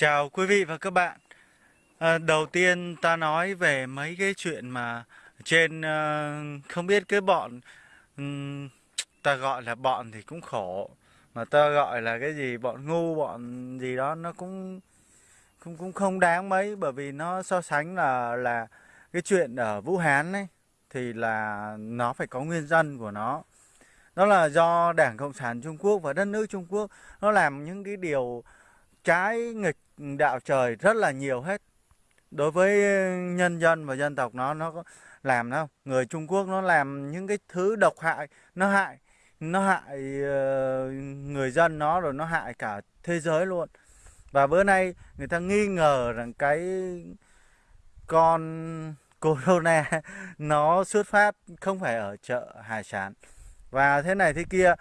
Chào quý vị và các bạn. À, Đầu tiên ta nói về mấy cái chuyện mà trên uh, không biết cái bọn um, ta gọi là bọn thì cũng khổ mà ta gọi là cái gì bọn ngu bọn gì đó nó cũng cũng cũng không đáng mấy bởi vì nó so sánh là là cái chuyện ở Vũ Hán ấy thì là nó phải có nguyên nhân của nó. Đó là do Đảng Cộng sản Trung Quốc và đất nước Trung Quốc nó làm những cái điều trái nghịch đạo trời rất là nhiều hết. Đối với ờ, nhân dân và dân tộc nó nó làm đâu. Người Trung Quốc nó làm những cái thứ độc hại, nó hại nó hại ờ, người dân nó rồi nó hại cả thế giới luôn. Và bữa nay người ta nghi ngờ rằng cái con corona nó xuất phát không phải ở chợ hải sản. Và thế này thế kia,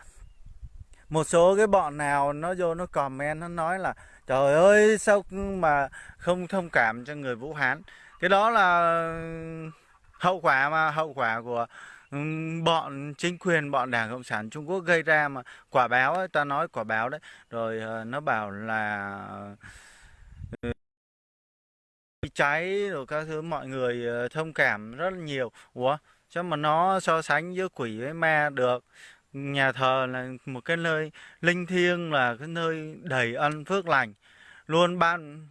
một số cái bọn nào nó vô nó comment, nó nói là trời ơi sao mà không thông cảm cho người Vũ Hán? Cái đó là hậu quả mà hậu quả của bọn chính quyền bọn đảng cộng sản trung quốc gây ra mà. Quả báo ấy, ta nói quả báo đấy. Rồi ờ, nó bảo là ờ, cháy rồi các thứ mọi người ờ, thông cảm rất là nhiều. Ủa cho mà nó so sánh giữa quỷ với ma được? Nhà thờ là một cái nơi linh thiêng là cái nơi đầy ân phước lành luôn ban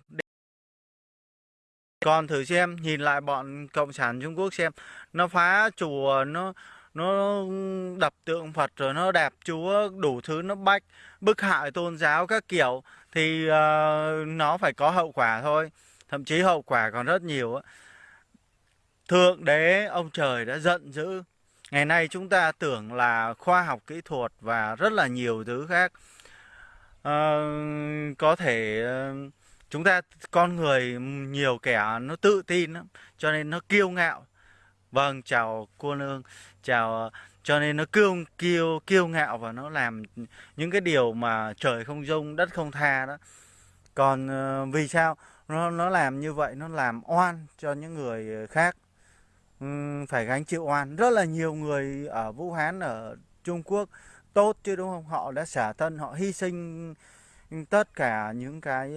còn thử xem nhìn lại bọn cộng sản trung quốc xem. Nó phá chùa nó nó đập tượng phật rồi nó đạp chúa đủ thứ nó bách bức hại tôn giáo các kiểu. Thì uh, nó phải có hậu quả thôi. Thậm chí hậu quả còn rất nhiều thượng đế ông trời đã giận dữ. Ngày nay chúng ta tưởng là khoa học kỹ thuật và rất là nhiều thứ khác uh, có thể uh, chúng ta con người nhiều kẻ nó tự tin lắm cho nên nó kiêu ngạo. Vâng chào cô nương chào ờ, cho nên nó kiêu kiêu kiêu ngạo và nó làm những cái điều mà trời không dung đất không tha đó. Còn uh, vì sao? Nó nó làm như vậy nó làm oan cho những người khác. Phải gánh chịu oan. Rất là nhiều người ở Vũ Hán ở Trung Quốc tốt chứ đúng không? Họ đã xả thân họ hy sinh tất cả những cái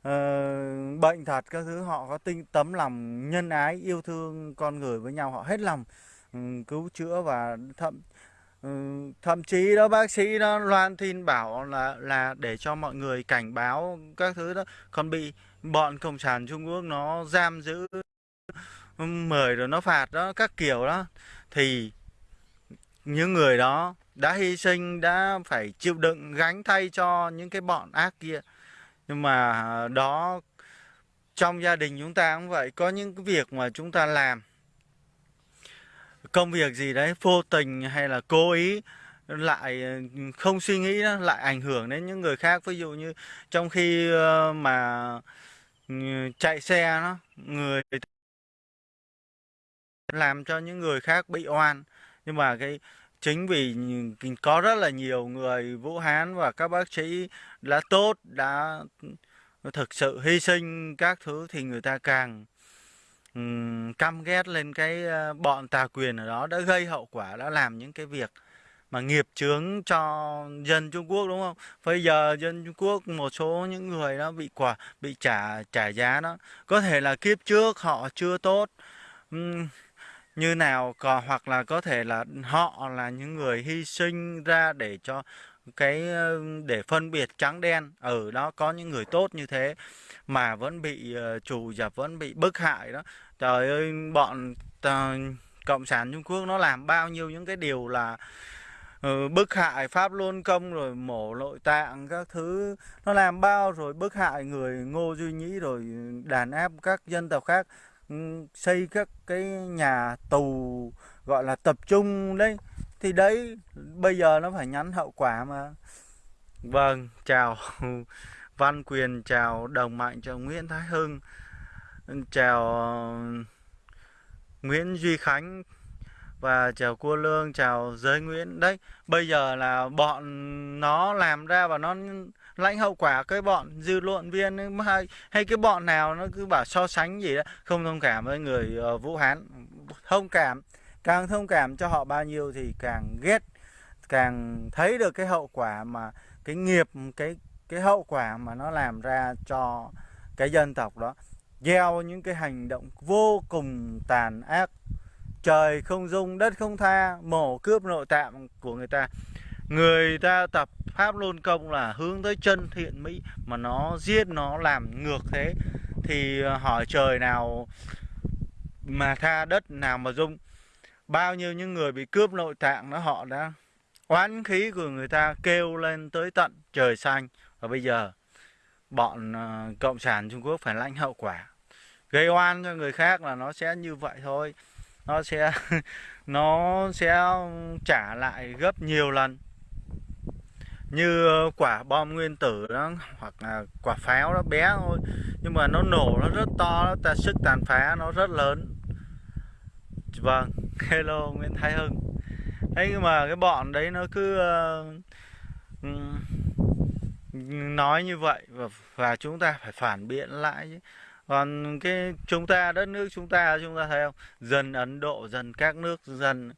uh, bệnh thật các thứ. Họ có tinh tấm lòng nhân ái yêu thương con người với nhau. Họ hết lòng um, cứu chữa và thậm um, thậm chí đó bác sĩ đó loan tin bảo là là để cho mọi người cảnh báo các thứ đó. Còn bị bọn cộng sản Trung Quốc nó giam giữ ừ, mời rồi nó phạt đó các kiểu đó. Thì những người đó đã hy sinh đã phải chịu đựng gánh thay cho những cái bọn ác kia. Nhưng mà à, đó trong gia đình chúng ta cũng vậy. Có những cái việc mà chúng ta làm công việc gì đấy vô tình hay là cố ý lại à, không suy nghĩ đó, lại ảnh hưởng đến những người khác. Ví dụ như trong khi ờ, mà ừ, chạy xe nó người làm cho những người khác bị oan nhưng mà cái chính vì có rất là nhiều người Vũ Hán và các bác sĩ đã tốt đã thực sự hy sinh các thứ thì người ta càng um, căm ghét lên cái bọn tà quyền ở đó đã gây hậu quả đã làm những cái việc mà nghiệp chướng cho dân Trung Quốc đúng không? Bây giờ dân Trung Quốc một số những người đó bị quả bị trả trả giá đó có thể là kiếp trước họ chưa tốt um, như nào có, hoặc là có thể là họ là những người hy sinh ra để cho cái ờ, để phân biệt trắng đen ở đó có những người tốt như thế mà vẫn bị uh, trù dập vẫn bị bức hại đó. Trời ơi bọn uh, cộng sản trung quốc nó làm bao nhiêu những cái điều là uh, bức hại pháp luân công rồi mổ nội tạng các thứ. Nó làm bao rồi bức hại người ngô duy nhĩ rồi đàn áp các dân tộc khác xây các cái nhà tù, gọi là, tập trung đấy. Thì đấy, bây giờ nó phải nhắn hậu quả mà. Vâng chào văn quyền, chào đồng mạnh, chào nguyễn thái hưng, chào uh, nguyễn duy khánh và chào cua lương, chào giới nguyễn. Đấy, bây giờ là bọn nó làm ra và nó lãnh hậu quả cái bọn dư luận viên hay, hay cái bọn nào nó cứ bảo so sánh gì đó. Không thông cảm với người uh, Vũ Hán. Thông cảm càng thông cảm cho họ bao nhiêu thì càng ghét càng thấy được cái hậu quả mà cái nghiệp cái cái hậu quả mà nó làm ra cho cái dân tộc đó. Gieo những cái hành động vô cùng tàn ác. Trời không dung đất không tha mổ cướp nội tạng của người ta người ta tập pháp luân công là hướng tới chân thiện mỹ, mà nó giết, nó làm ngược thế. Thì ờ, hỏi trời nào mà tha đất, nào mà dung. Bao nhiêu những người bị cướp nội tạng đó, họ đã oán khí của người ta kêu lên tới tận trời xanh. Và bây giờ, bọn ờ, cộng sản Trung Quốc phải lãnh hậu quả. Gây oan cho người khác là nó sẽ như vậy thôi. Nó sẽ nó sẽ trả lại gấp nhiều lần như ờ, quả bom nguyên tử đó hoặc là quả pháo nó bé thôi. Nhưng mà nó nổ nó rất to nó ta sức tàn phá nó rất lớn. Vâng hello nguyễn thái hưng. Thế nhưng mà cái bọn đấy nó cứ uh, nói như vậy và, và chúng ta phải phản biện lại chứ. Còn cái chúng ta đất nước chúng ta chúng ta thấy không? Dần ấn độ dần các nước dần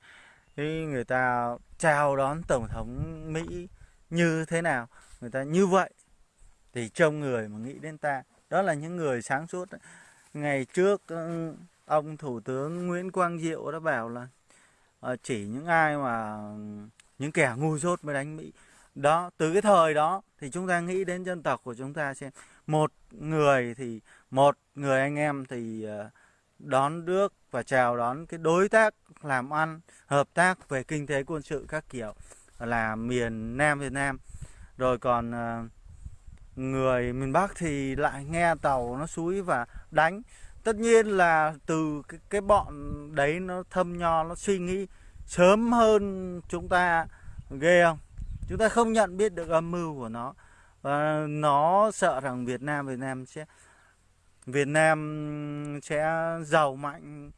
thì người ta chào đón tổng thống mỹ như thế nào, người ta như vậy. Thì trong người mà nghĩ đến ta, đó là những người sáng suốt ngày trước ừ, ông thủ tướng nguyễn quang diệu đã bảo là ờ, chỉ những ai mà, những kẻ ngu dốt mới đánh mỹ. Đó, từ cái thời đó thì chúng ta nghĩ đến dân tộc của chúng ta xem. Một người thì, một người anh em thì ờ, đón nước và chào đón cái đối tác làm ăn, hợp tác về kinh tế quân sự các kiểu là miền Nam Việt Nam. Rồi còn ờ, người miền Bắc thì lại nghe tàu nó suối và đánh. Tất nhiên là từ cái, cái bọn đấy nó thâm nho nó suy nghĩ sớm hơn chúng ta ghê không? Chúng ta không nhận biết được âm mưu của nó. Và nó sợ rằng Việt Nam Việt Nam sẽ Việt Nam sẽ giàu mạnh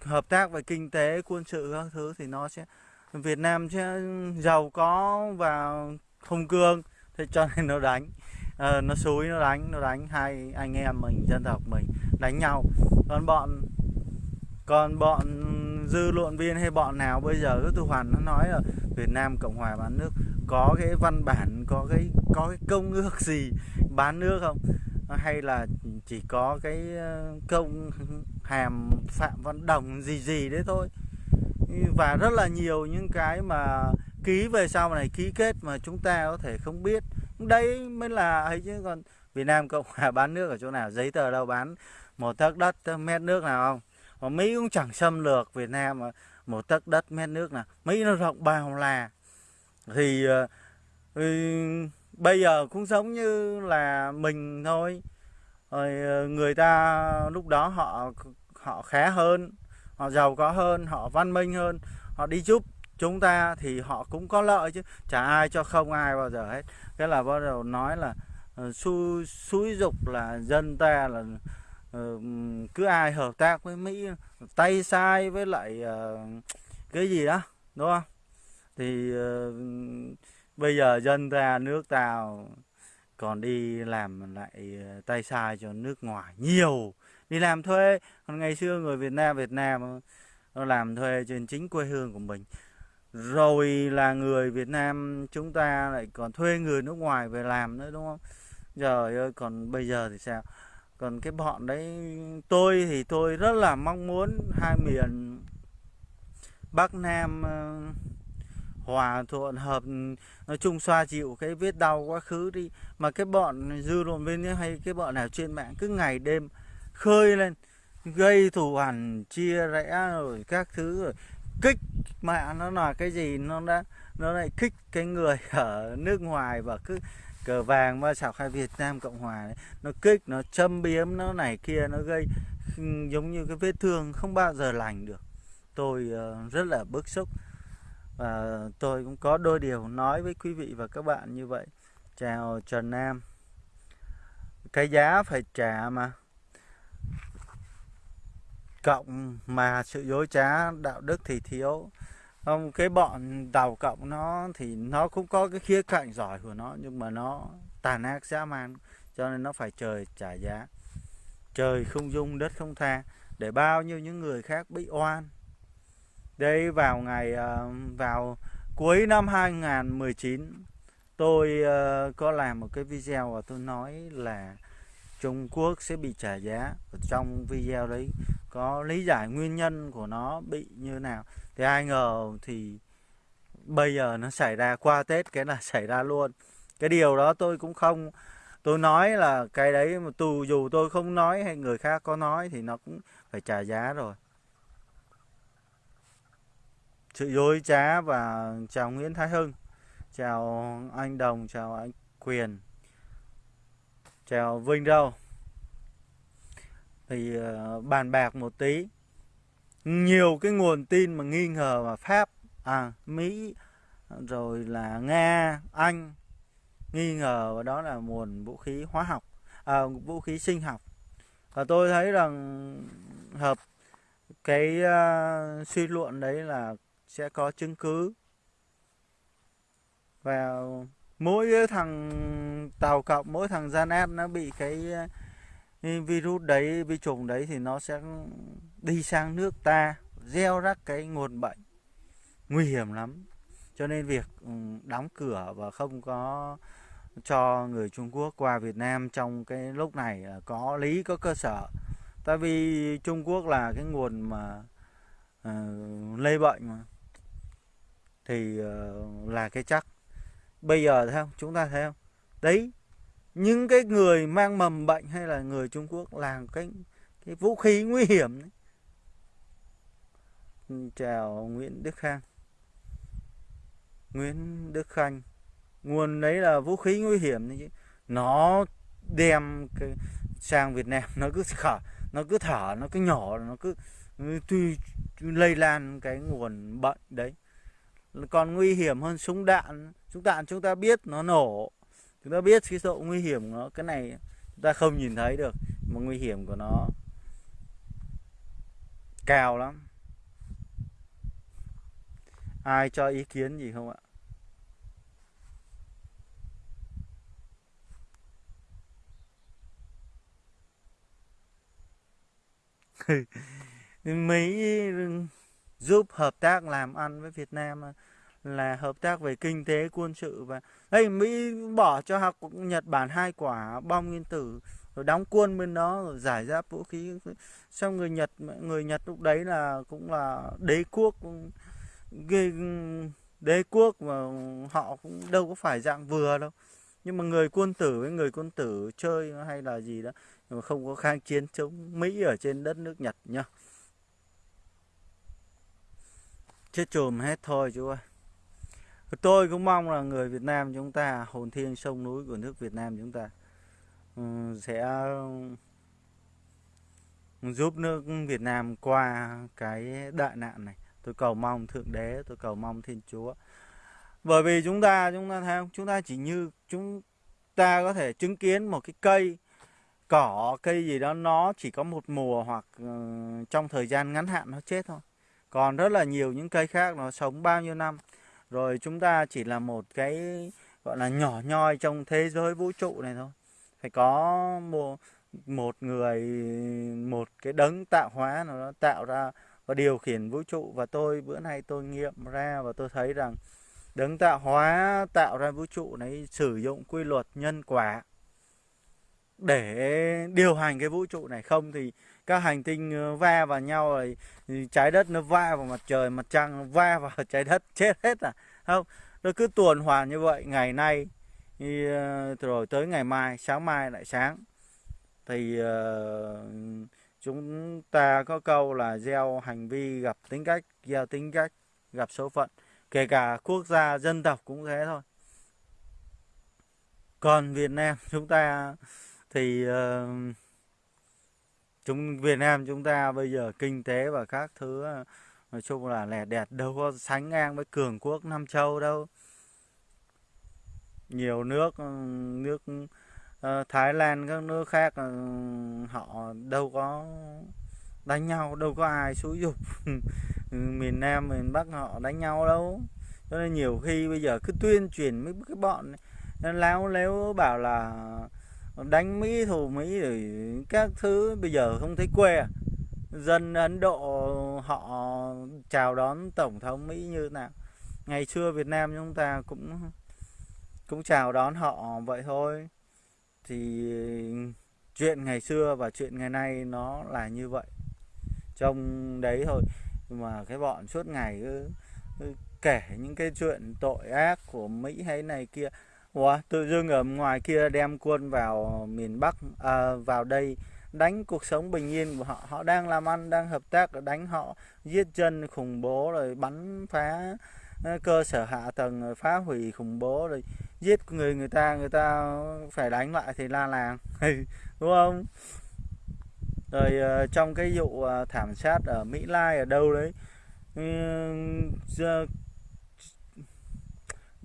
hợp tác về kinh tế quân sự các thứ thì nó sẽ Việt Nam sẽ giàu có và hùng cương thế cho nên nó đánh. À, nó xúi nó đánh nó đánh hai anh em mình dân tộc mình đánh nhau. Còn bọn còn bọn dư luận viên hay bọn nào bây giờ cứ tu hoàn nó nói là Việt Nam Cộng hòa bán nước có cái văn bản có cái có cái công ước gì bán nước không? Hay là chỉ có cái ờ, công hàm phạm văn đồng gì gì đấy thôi? Và rất là nhiều những cái mà ký về sau này ký kết mà chúng ta có thể không biết. Đấy mới là ấy chứ còn Việt Nam Cộng hòa bán nước ở chỗ nào giấy tờ đâu bán. Một tấc đất mét nước nào không? Mà Mỹ cũng chẳng xâm lược Việt Nam mà. Một tấc đất mét nước nào? Mỹ nó rộng bao là thì, thì bây giờ cũng giống như là mình thôi. Rồi ờ, người ta lúc đó họ họ khá hơn họ giàu có hơn họ văn minh hơn họ đi giúp chúng ta thì họ cũng có lợi chứ. Chả ai cho không ai bao giờ hết. Cái là bắt đầu nói là uh, xui xúi dục là dân ta là uh, cứ ai hợp tác với mỹ tay sai với lại uh, cái gì đó đúng không? Thì uh, bây giờ dân ta nước ta còn đi làm lại tay sai cho nước ngoài nhiều đi làm thuê, còn ngày xưa người Việt Nam Việt Nam nó làm thuê trên chính quê hương của mình. Rồi là người Việt Nam chúng ta lại còn thuê người nước ngoài về làm nữa, đúng không? Trời ơi, còn bây giờ thì sao? Còn cái bọn đấy, tôi thì tôi rất là mong muốn hai miền Bắc Nam ờ, hòa thuận, hợp, nói chung xoa dịu cái vết đau quá khứ đi. Mà cái bọn dư luận viên hay cái bọn nào trên mạng cứ ngày đêm khơi lên gây thù hằn chia rẽ rồi các thứ rồi. Kích mẹ nó là cái gì nó đã nó lại kích cái người ở nước ngoài và cứ cờ vàng và sọc hay Việt Nam Cộng Hòa ấy. nó kích nó châm biếm nó này kia nó gây giống như cái vết thương không bao giờ lành được. Tôi uh, rất là bức xúc. Và tôi cũng có đôi điều nói với quý vị và các bạn như vậy. Chào Trần Nam. Cái giá phải trả mà cộng mà sự dối trá đạo đức thì thiếu. Không, cái bọn tàu cộng nó thì nó cũng có cái khía cạnh giỏi của nó, nhưng mà nó tàn ác dã man, cho nên nó phải trời trả giá. Trời không dung, đất không tha, để bao nhiêu những người khác bị oan. Đây vào ngày ờ, vào cuối năm 2019 tôi ờ, có làm một cái video và tôi nói là Trung Quốc sẽ bị trả giá. Ở trong video đấy có lý giải nguyên nhân của nó bị như nào. Thì ai ngờ thì bây giờ nó xảy ra qua Tết, cái là xảy ra luôn. Cái điều đó tôi cũng không, tôi nói là cái đấy mà tù dù tôi không nói hay người khác có nói thì nó cũng phải trả giá rồi. Sự dối trá và chào Nguyễn Thái Hưng. Chào anh Đồng, chào anh Quyền chào Vinh đâu. Thì ờ, bàn bạc một tí. Nhiều cái nguồn tin mà nghi ngờ mà Pháp à Mỹ rồi là Nga Anh nghi ngờ và đó là nguồn vũ khí hóa học à, vũ khí sinh học. Và tôi thấy rằng hợp cái uh, suy luận đấy là sẽ có chứng cứ và mỗi thằng tàu cộng mỗi thằng gian ép nó bị cái ờ, virus đấy vi trùng đấy thì nó sẽ đi sang nước ta gieo rắc cái nguồn bệnh. Nguy hiểm lắm. Cho nên việc ừ, đóng cửa và không có cho người Trung Quốc qua Việt Nam trong cái lúc này à, có lý có cơ sở. Tại vì Trung Quốc là cái nguồn mà uh, lây bệnh mà. Thì uh, là cái chắc bây giờ thấy không? Chúng ta thấy không? Đấy, những cái người mang mầm bệnh hay là người Trung Quốc là cái cái vũ khí nguy hiểm đấy. Ừ, chào Nguyễn Đức Khang. Nguyễn Đức Khanh, nguồn đấy là vũ khí nguy hiểm đấy chứ. Nó đem cái sang Việt Nam, nó cứ thở, nó cứ thở, nó cứ nhỏ, nó cứ ừ, tuy lây lan cái nguồn bệnh đấy. Còn nguy hiểm hơn súng đạn chúng ta chúng ta biết nó nổ. Chúng ta biết cái độ nguy hiểm của nó. Cái này chúng ta không nhìn thấy được, mà nguy hiểm của nó cao lắm. Ai cho ý kiến gì không ạ? Mỹ giúp hợp tác làm ăn với Việt Nam à? Là hợp tác về kinh tế, quân sự và, đây, Mỹ bỏ cho học Nhật Bản hai quả bom nguyên tử, rồi đóng quân bên đó, rồi giải giáp vũ khí. Xong người Nhật người Nhật lúc đấy là cũng là đế quốc ghê đế quốc mà họ cũng đâu có phải dạng vừa đâu. Nhưng mà người quân tử với người quân tử chơi hay là gì đó, nhưng mà không có kháng chiến chống Mỹ ở trên đất nước Nhật nhá. Chết chùm hết thôi chú ơi tôi cũng mong là người Việt Nam chúng ta hồn thiêng sông núi của nước Việt Nam chúng ta ừ, sẽ ừ, giúp nước Việt Nam qua cái đại nạn này. Tôi cầu mong thượng đế tôi cầu mong thiên chúa. Bởi vì chúng ta chúng ta thấy không chúng ta chỉ như chúng ta có thể chứng kiến một cái cây cỏ cây gì đó nó chỉ có một mùa hoặc uh, trong thời gian ngắn hạn nó chết thôi. Còn rất là nhiều những cây khác nó sống bao nhiêu năm rồi chúng ta chỉ là một cái, gọi là, nhỏ nhoi trong thế giới vũ trụ này thôi. Phải có một một người, một cái đấng tạo hóa nào đó tạo ra và điều khiển vũ trụ. Và tôi, bữa nay tôi nghiệm ra và tôi thấy rằng đấng tạo hóa tạo ra vũ trụ này sử dụng quy luật nhân quả để điều hành cái vũ trụ này. Không thì các hành tinh ờ, va vào nhau rồi trái đất nó va vào mặt trời mặt trăng nó va vào trái đất chết hết à? Không nó cứ tuần hoàn như vậy. Ngày nay ờ, rồi tới ngày mai sáng mai lại sáng. Thì uh, chúng ta có câu là gieo hành vi gặp tính cách gieo tính cách gặp số phận. Kể cả quốc gia dân tộc cũng thế thôi. Còn Việt Nam chúng ta thì uh, chúng Việt Nam chúng ta bây giờ kinh tế và các thứ ờ, nói chung là lẻ đẹp đâu có sánh ngang với cường quốc Nam Châu đâu. Nhiều nước ờ, nước uh, Thái Lan các nước khác uh, họ đâu có đánh nhau đâu có ai xúi dục. Ừ, miền Nam miền Bắc họ đánh nhau đâu. Cho nên nhiều khi bây giờ cứ tuyên truyền mấy cái bọn láo léo bảo là đánh Mỹ thù Mỹ rồi các thứ. Bây giờ không thấy quê à. dân Ấn Độ họ chào đón tổng thống Mỹ như thế nào? Ngày xưa Việt Nam chúng ta cũng cũng chào đón họ vậy thôi. Thì chuyện ngày xưa và chuyện ngày nay nó là như vậy. Trong đấy thôi. Mà cái bọn suốt ngày cứ, cứ kể những cái chuyện tội ác của Mỹ hay này kia. Ủa, tự dưng ở ngoài kia đem quân vào miền Bắc à, vào đây đánh cuộc sống bình yên của họ. Họ đang làm ăn đang hợp tác đánh họ giết dân khủng bố rồi bắn phá ờ, cơ sở hạ tầng rồi phá hủy khủng bố rồi giết người người ta người ta phải đánh lại thì la làng đúng không? Rồi ờ, trong cái vụ ờ, thảm sát ở Mỹ Lai ở đâu đấy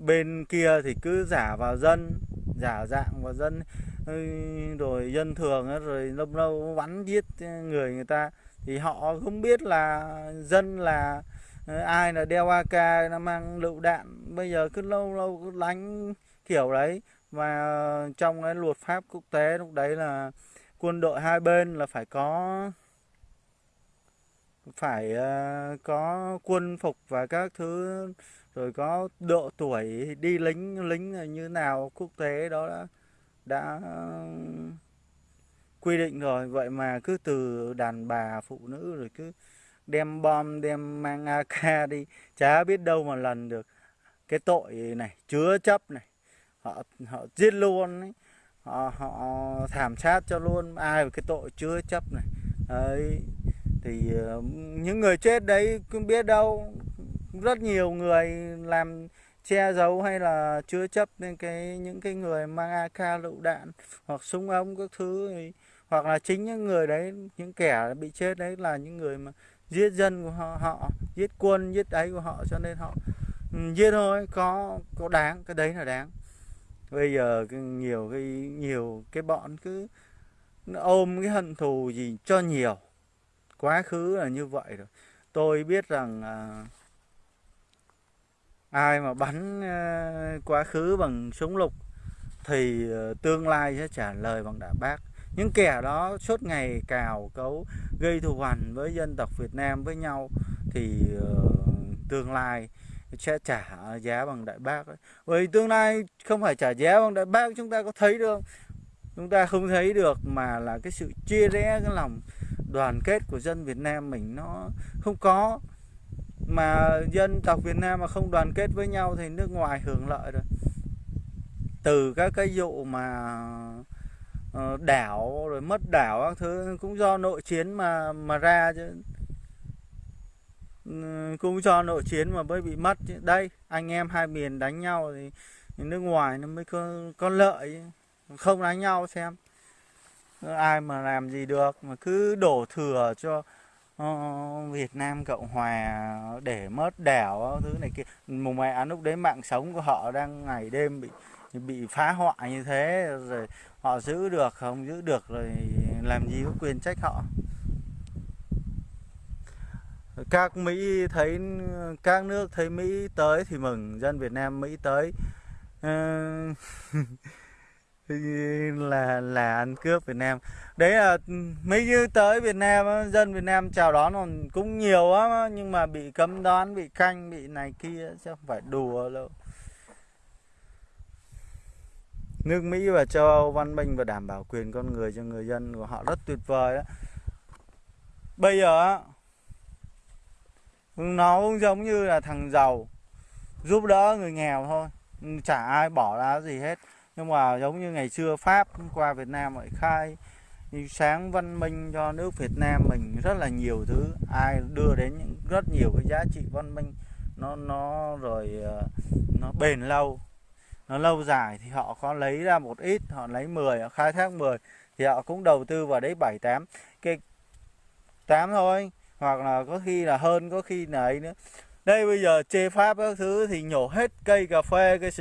bên kia thì cứ giả vào dân, giả dạng vào dân rồi dân thường rồi lâu lâu bắn giết người người ta. Thì họ không biết là dân là ờ, ai là đeo AK nó mang lựu đạn. Bây giờ cứ lâu lâu cứ đánh kiểu đấy. Và trong cái luật pháp quốc tế lúc đấy là quân đội hai bên là phải có phải ờ, có quân phục và các thứ rồi có độ tuổi đi lính lính như nào, quốc tế đó đã đã quy định rồi. Vậy mà cứ từ đàn bà, phụ nữ rồi cứ đem bom, đem mang AK đi, chả biết đâu mà lần được. Cái tội này, chứa chấp này, họ họ giết luôn ấy. họ họ thảm sát cho luôn. Ai cái tội chứa chấp này? Đấy, thì ờ, những người chết đấy cũng biết đâu rất nhiều người làm che giấu hay là chứa chấp nên cái những cái người mang AK lựu đạn hoặc súng ống các thứ thì, hoặc là chính những người đấy những kẻ bị chết đấy là những người mà giết dân của họ, họ giết quân giết ấy của họ cho nên họ ừ, giết thôi có có đáng cái đấy là đáng. Bây giờ nhiều cái nhiều cái bọn cứ ôm cái hận thù gì cho nhiều quá khứ là như vậy rồi. Tôi biết rằng à, ai mà bắn ờ, quá khứ bằng súng lục thì ờ, tương lai sẽ trả lời bằng đả bác những kẻ đó suốt ngày cào cấu, gây thù hằn với dân tộc Việt Nam với nhau thì ờ, tương lai sẽ trả giá bằng đại bác. Bởi tương lai không phải trả giá bằng đại bác, chúng ta có thấy được không? Chúng ta không thấy được mà là cái sự chia rẽ cái lòng đoàn kết của dân Việt Nam mình nó không có mà dân tộc Việt Nam mà không đoàn kết với nhau thì nước ngoài hưởng lợi rồi. Từ các cái vụ mà ờ, đảo rồi mất đảo các thứ cũng do nội chiến mà mà ra chứ. Ừ, cũng do nội chiến mà mới bị mất chứ. đây anh em hai miền đánh nhau thì, nước ngoài nó mới có, có lợi không đánh nhau xem. Ai mà làm gì được mà cứ đổ thừa cho uh, Việt Nam Cộng Hòa để mất đảo thứ này kia. Mùng mẹ à, lúc đấy mạng sống của họ đang ngày đêm bị bị phá hoại như thế rồi họ giữ được không giữ được rồi làm gì có quyền trách họ. Các Mỹ thấy các nước thấy Mỹ tới thì mừng dân Việt Nam Mỹ tới. Uh, là là ăn cướp Việt Nam. Đấy là ừ, mấy như tới Việt Nam dân Việt Nam chào đón còn cũng nhiều lắm nhưng mà bị cấm đoán, bị canh bị này kia chứ không phải đùa đâu. Nước Mỹ và châu Âu văn minh và đảm bảo quyền con người cho người dân của họ rất tuyệt vời đó bây giờ nó cũng giống như là thằng giàu, giúp đỡ người nghèo thôi. Chả ai bỏ ra gì hết nhưng mà giống như ngày xưa Pháp qua Việt Nam lại khai sáng văn minh cho nước Việt Nam mình rất là nhiều thứ. Ai đưa đến những rất nhiều cái giá trị văn minh, nó nó rồi ờ, nó bền lâu. Nó lâu dài thì họ có lấy ra một ít, họ lấy 10 họ khai thác 10 thì họ cũng đầu tư vào đấy 7 8 cái 8 thôi, hoặc là có khi là hơn, có khi là ấy nữa. Đây bây giờ chê pháp các thứ thì nhổ hết cây cà phê cây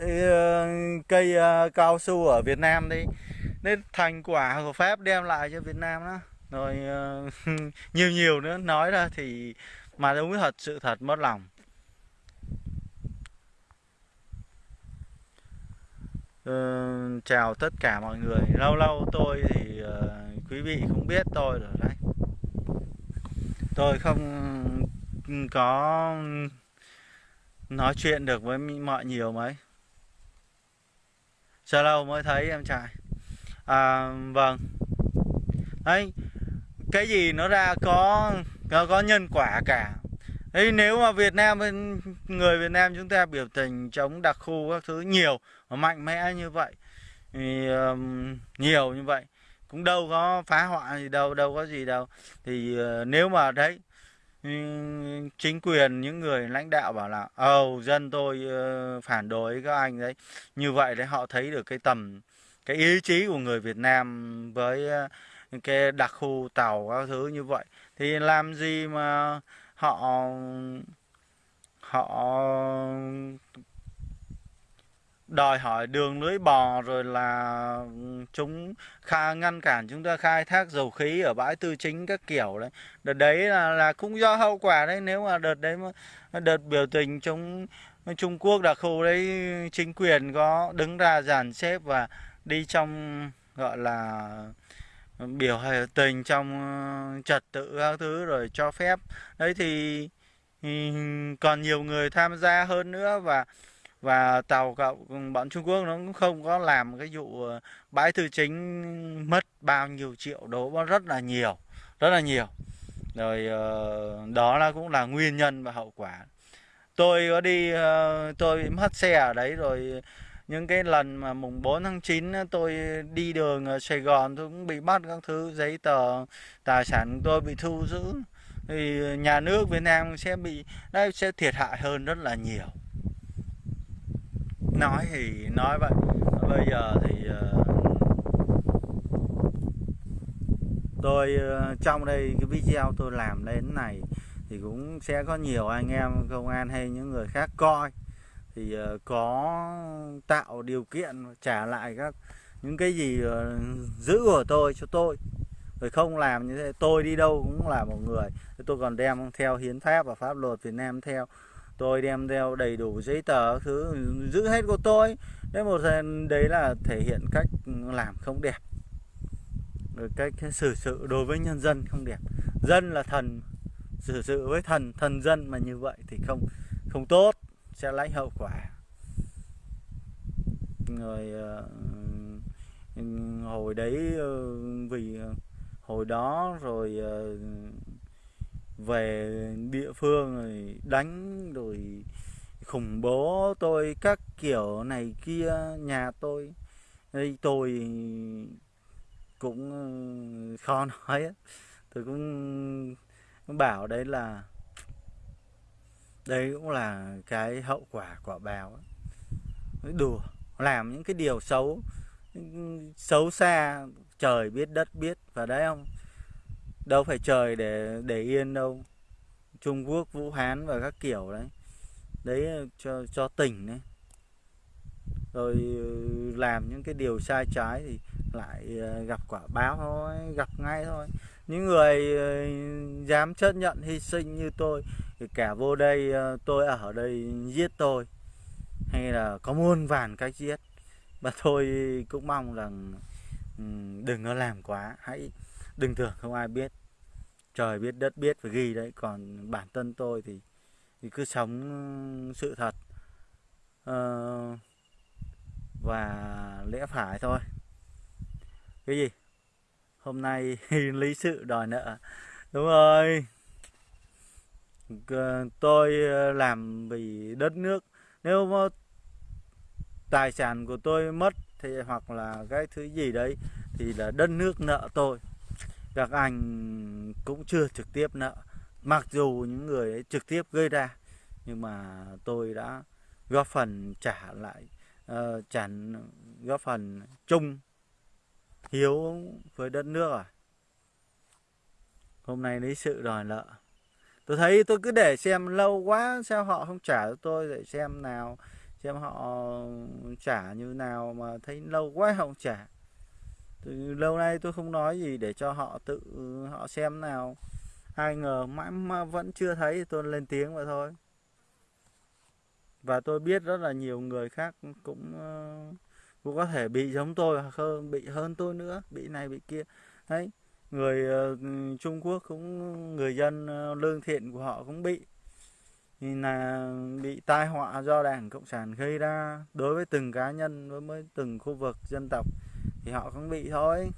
Ờ, cây ờ, cao su ở Việt Nam đi. Nên thành quả của Pháp đem lại cho Việt Nam đó. Rồi ờ, nhiều nhiều nữa. Nói ra thì mà đúng thật sự thật mất lòng. Uh, chào tất cả mọi người. Lâu lâu tôi thì uh, quý vị cũng biết tôi rồi đấy. Tôi không có nói chuyện được với mọi nhiều mấy sao lâu mới thấy em trai. À, vâng. Đấy cái gì nó ra có nó có nhân quả cả. Đấy nếu mà Việt Nam người Việt Nam chúng ta biểu tình chống đặc khu các thứ nhiều và mạnh mẽ như vậy thì um, nhiều như vậy cũng đâu có phá hoại gì đâu đâu có gì đâu. Thì uh, nếu mà đấy chính quyền những người lãnh đạo bảo là ồ dân tôi uh, phản đối các anh đấy. Như vậy đấy họ thấy được cái tầm cái ý chí của người Việt Nam với uh, cái đặc khu tàu các thứ như vậy. Thì làm gì mà họ họ đòi hỏi đường lưới bò rồi là ừ, chúng kha ngăn cản chúng ta khai thác dầu khí ở bãi tư chính các kiểu đấy. Đợt đấy là, là cũng do hậu quả đấy nếu mà đợt đấy mà đợt biểu tình chống Trung Quốc đặc khu đấy chính quyền có đứng ra dàn xếp và đi trong gọi là biểu tình trong ừ, trật tự các thứ rồi cho phép. Đấy thì ừ, còn nhiều người tham gia hơn nữa và và tàu cậu bọn Trung Quốc nó cũng không có làm cái vụ ờ, bãi tư chính mất bao nhiêu triệu đô rất là nhiều, rất là nhiều. Rồi ờ, đó là cũng là nguyên nhân và hậu quả. Tôi có đi ờ, tôi mất xe ở đấy rồi, những cái lần mà mùng 4 tháng 9 tôi đi đường ở Sài Gòn tôi cũng bị bắt các thứ, giấy tờ, tài sản tôi bị thu giữ. Thì nhà nước Việt Nam sẽ bị đấy sẽ thiệt hại hơn rất là nhiều nói thì nói vậy. Bây giờ thì ờ, tôi ờ, trong đây cái video tôi làm đến này thì cũng sẽ có nhiều anh em công an hay những người khác coi. Thì ờ, có tạo điều kiện trả lại các, những cái gì giữ của tôi cho tôi. Rồi không làm như thế, tôi đi đâu cũng là một người. Tôi còn đem theo hiến pháp và pháp luật Việt Nam theo tôi đem theo đầy đủ giấy tờ thứ, giữ hết của tôi. Đấy, một đấy là thể hiện cách làm không đẹp. Rồi cách xử sự đối với nhân dân không đẹp. Dân là thần, xử sự với thần thần dân mà như vậy thì không không tốt, sẽ lãnh hậu quả. Rồi ờ, hồi đấy ờ, vì ờ, hồi đó rồi về địa phương rồi đánh, rồi khủng bố tôi, các kiểu này kia, nhà tôi. Đây tôi cũng ờ, khó nói tôi cũng bảo đấy là đây cũng là cái hậu quả quả báo đùa, làm những cái điều xấu xấu xa, trời biết đất biết, và đấy không? Đâu phải trời để để yên đâu. Trung Quốc, Vũ Hán và các kiểu đấy. Đấy, cho cho tỉnh đấy. Rồi ừ, làm những cái điều sai trái thì lại ờ, gặp quả báo thôi, gặp ngay thôi. Những người ờ, dám chấp nhận hy sinh như tôi thì cả vô đây ờ, tôi ở đây giết tôi. Hay là có muôn vàn cách giết. Và tôi cũng mong rằng ừ, đừng có làm quá. Hãy đừng tưởng không ai biết. Trời biết đất biết phải ghi đấy. Còn bản thân tôi thì thì cứ sống sự thật. Uh, và lẽ phải thôi. Cái gì? Hôm nay lý sự đòi nợ. Đúng rồi. Ờ, tôi ờ, làm vì đất nước. Nếu mà tài sản của tôi mất thì hoặc là cái thứ gì đấy thì là đất nước nợ tôi các anh cũng chưa trực tiếp nợ. Mặc dù những người ấy trực tiếp gây ra nhưng mà tôi đã góp phần trả lại uh, trả góp phần chung hiếu với đất nước à. Hôm nay lấy sự đòi nợ. Tôi thấy tôi cứ để xem lâu quá sao họ không trả cho tôi để xem nào xem họ trả như nào mà thấy lâu quá không trả từ lâu nay tôi không nói gì để cho họ tự họ xem nào. Ai ngờ mãi mà vẫn chưa thấy tôi lên tiếng vậy thôi. Và tôi biết rất là nhiều người khác cũng ờ, cũng có thể bị giống tôi hoặc hơn bị hơn tôi nữa bị này bị kia. Đấy người uh, Trung Quốc cũng người dân uh, lương thiện của họ cũng bị thì là bị tai họa do đảng cộng sản gây ra đối với từng cá nhân đối với từng khu vực dân tộc thì họ cũng bị thôi.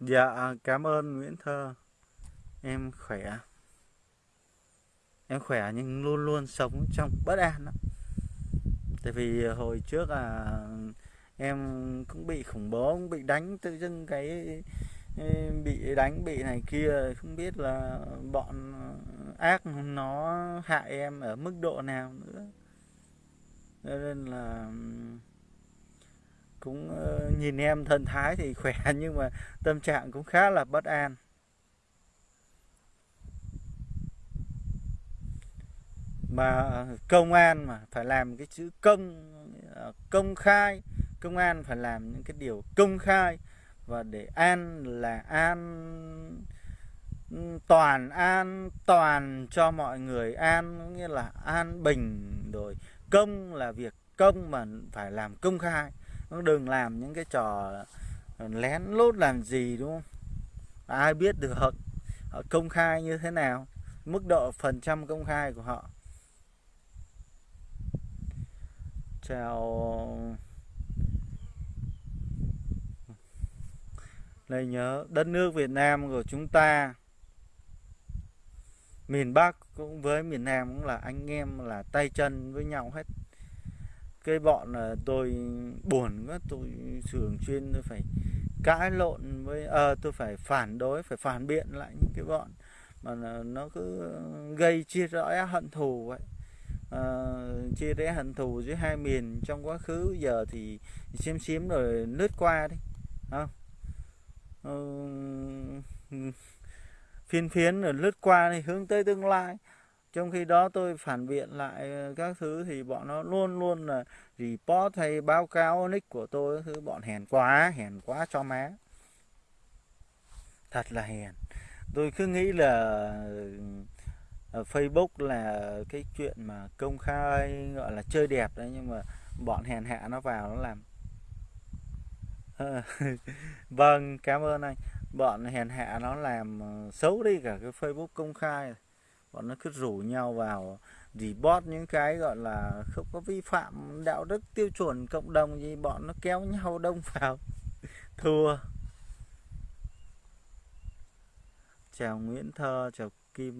Dạ cảm ơn nguyễn thơ. Em khỏe. Em khỏe nhưng luôn luôn sống trong bất an đó. tại vì hồi trước là em cũng bị khủng bố, cũng bị đánh tự dưng cái bị đánh, bị này kia, không biết là bọn ờ, ác nó hại em ở mức độ nào nữa. Nên là cũng ờ, nhìn em thân thái thì khỏe nhưng mà tâm trạng cũng khá là bất an. Mà công an mà phải làm cái chữ công ờ, công khai, công an phải làm những cái điều công khai và để an là an, toàn an, toàn cho mọi người. An nghĩa là an bình rồi. Công là việc công mà phải làm công khai. Đừng làm những cái trò lén lút làm gì, đúng không? Ai biết được họ công khai như thế nào? Mức độ phần trăm công khai của họ. Chào Đây nhớ đất nước Việt Nam của chúng ta Miền Bắc cũng với miền Nam cũng là anh em là tay chân với nhau hết. Cái bọn là tôi buồn quá tôi thường xuyên tôi phải cãi lộn với à, tôi phải phản đối phải phản biện lại những cái bọn mà nó cứ gây chia rẽ hận thù vậy. À, chia rẽ hận thù giữa hai miền trong quá khứ giờ thì xiêm xím rồi lướt qua đi không phiên phiến rồi lướt qua thì hướng tới tương lai. Trong khi đó tôi phản biện lại ờ, các thứ thì bọn nó luôn luôn là report hay báo cáo nick của tôi thứ. Bọn hèn quá hèn quá cho má. Thật là hèn. Tôi cứ nghĩ là ờ, Facebook là cái chuyện mà công khai, gọi là chơi đẹp đấy, nhưng mà bọn hèn hạ nó vào nó làm Ờ, vâng cảm ơn anh. Bọn hèn hạ nó làm ờ, xấu đi cả cái Facebook công khai. Bọn nó cứ rủ nhau vào report những cái gọi là không có vi phạm đạo đức tiêu chuẩn cộng đồng gì, bọn nó kéo nhau đông vào. Thua. Chào Nguyễn Thơ, chào Kim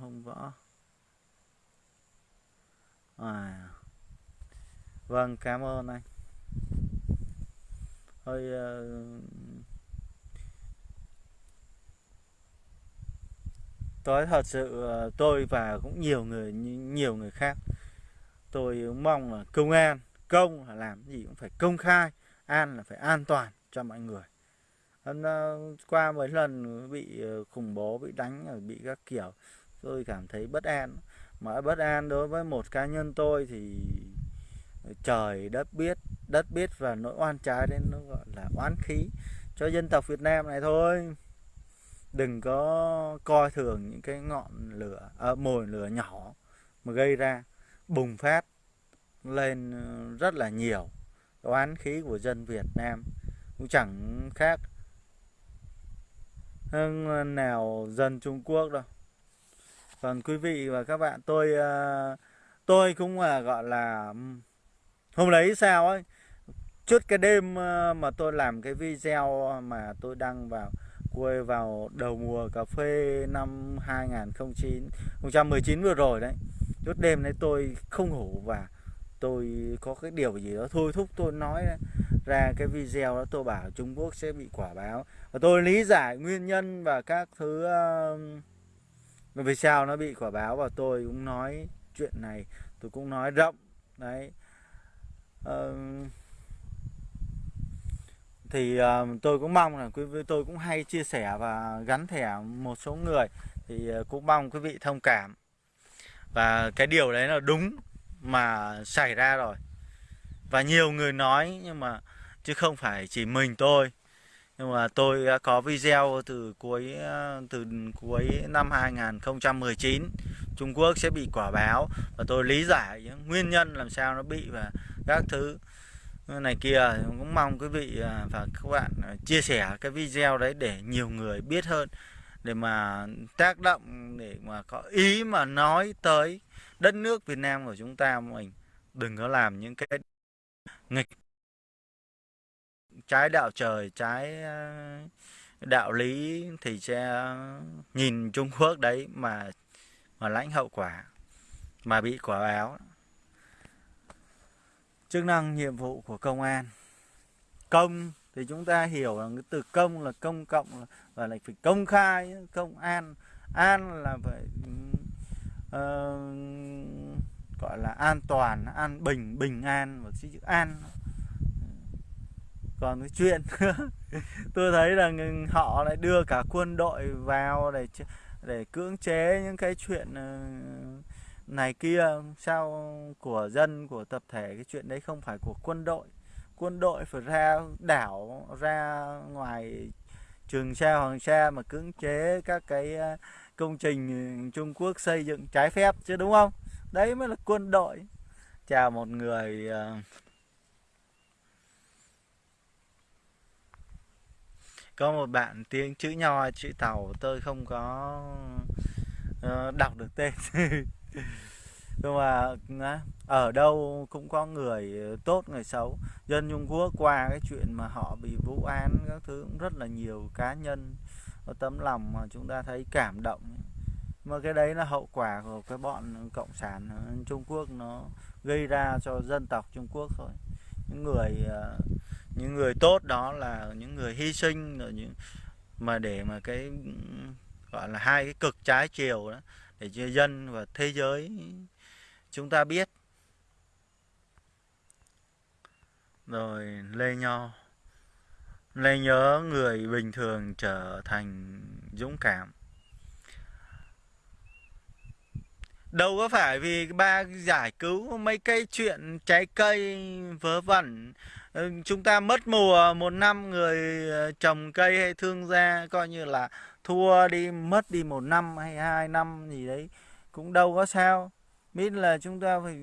Hồng Võ. À. Vâng cảm ơn anh hơi tôi ờ, thật sự ờ, tôi và cũng nhiều người nhiều người khác, tôi mong là công an, công là làm gì cũng phải công khai, an là phải an toàn cho mọi người. Ờ, qua mấy lần bị khủng bố, bị đánh bị các kiểu, tôi cảm thấy bất an. Mà bất an đối với một cá nhân tôi thì trời đất biết đất biết và nỗi oan trái đến nó gọi là oán khí cho dân tộc Việt Nam này thôi. Đừng có coi thường những cái ngọn lửa à, mồi lửa nhỏ mà gây ra bùng phát lên ờ, rất là nhiều oán khí của dân Việt Nam. Cũng chẳng khác hơn nào dân Trung Quốc đâu. Còn quý vị và các bạn tôi ờ, tôi cũng là gọi là hôm đấy sao ấy? Trước cái đêm ờ, mà tôi làm cái video mà tôi đăng vào quay vào đầu mùa cà phê năm 2019 vừa rồi đấy. Trước đêm đấy tôi không ngủ và tôi có cái điều gì đó thôi thúc tôi nói ra cái video đó tôi bảo Trung Quốc sẽ bị quả báo. Và tôi lý giải nguyên nhân và các thứ uh, vì sao nó bị quả báo. Và tôi cũng nói chuyện này tôi cũng nói rộng đấy thì uh, tôi cũng mong là quý vị tôi cũng hay chia sẻ và gắn thẻ một số người thì ờ, cũng mong quý vị thông cảm. Và cái điều đấy là đúng mà xảy ra rồi. Và nhiều người nói nhưng mà chứ không phải chỉ mình tôi nhưng mà tôi đã có video từ cuối ờ, từ cuối năm 2019 Trung Quốc sẽ bị quả báo và tôi lý giải những nguyên nhân làm sao nó bị và các thứ. Này kia cũng mong quý vị ờ, và các bạn ờ, chia sẻ cái video đấy để nhiều người biết hơn, để mà tác động, để mà có ý mà nói tới đất nước Việt Nam của chúng ta mình. Đừng có làm những cái nghịch trái đạo trời trái đạo lý thì sẽ nhìn Trung Quốc đấy mà mà lãnh hậu quả mà bị quả báo. Chức năng nhiệm vụ của công an. Công thì chúng ta hiểu là cái từ công là công cộng và là phải công khai công an. An là phải uh, gọi là an toàn an bình bình an và chữ an còn cái chuyện. Tôi thấy là họ lại đưa cả quân đội vào để để cưỡng chế những cái chuyện ờ, này kia. Sao của dân, của tập thể, cái chuyện đấy không phải của quân đội. Quân đội phải ra đảo, ra ngoài trường sa, hoàng sa mà cưỡng chế các cái ờ, công trình ờ, Trung Quốc xây dựng trái phép chứ, đúng không? Đấy mới là quân đội. Chào một người có một bạn tiếng chữ nho chữ tàu tôi không có uh, đọc được tên. Nhưng mà ở đâu cũng có người tốt người xấu. Dân Trung Quốc qua cái chuyện mà họ bị vụ án các thứ cũng rất là nhiều cá nhân có tấm lòng mà chúng ta thấy cảm động. Mà cái đấy là hậu quả của cái bọn cộng sản Trung Quốc nó gây ra cho dân tộc Trung Quốc thôi. Những người uh, những người tốt đó là những người hy sinh, rồi những, mà để mà cái, gọi là hai cái cực trái chiều đó, để cho dân và thế giới chúng ta biết. Rồi lê nho. Lê nhớ người bình thường trở thành dũng cảm. Đâu có phải vì ba giải cứu mấy cái chuyện trái cây, vớ vẩn. Ừ, chúng ta mất mùa một năm, người ờ, trồng cây hay thương gia coi như là thua đi, mất đi một năm hay hai năm gì đấy, cũng đâu có sao. Biết là chúng ta phải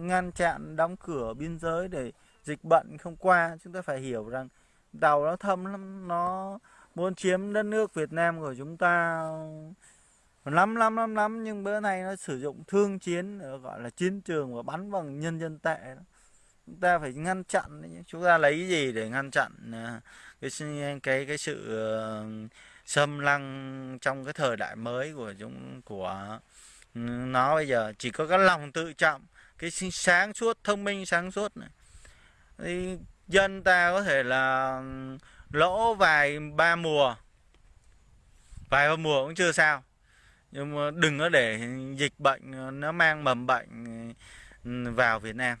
ngăn chặn đóng cửa biên giới để dịch bệnh không qua. Chúng ta phải hiểu rằng tàu nó thâm lắm, nó muốn chiếm đất nước Việt Nam của chúng ta lắm lắm lắm lắm, nhưng bữa nay nó sử dụng thương chiến gọi là chiến trường và bắn bằng nhân dân tệ đó. Chúng ta phải ngăn chặn chúng ta lấy cái gì để ngăn chặn à, cái cái cái sự ờ, xâm lăng trong cái thời đại mới của chúng, của nó bây giờ? Chỉ có cái lòng tự trọng, cái sáng suốt, thông minh sáng suốt này. Thì dân ta có thể là ừ, lỗ vài ba mùa. Vài ba mùa cũng chưa sao nhưng mà đừng có để dịch bệnh ờ, nó mang mầm bệnh ừ, vào Việt Nam.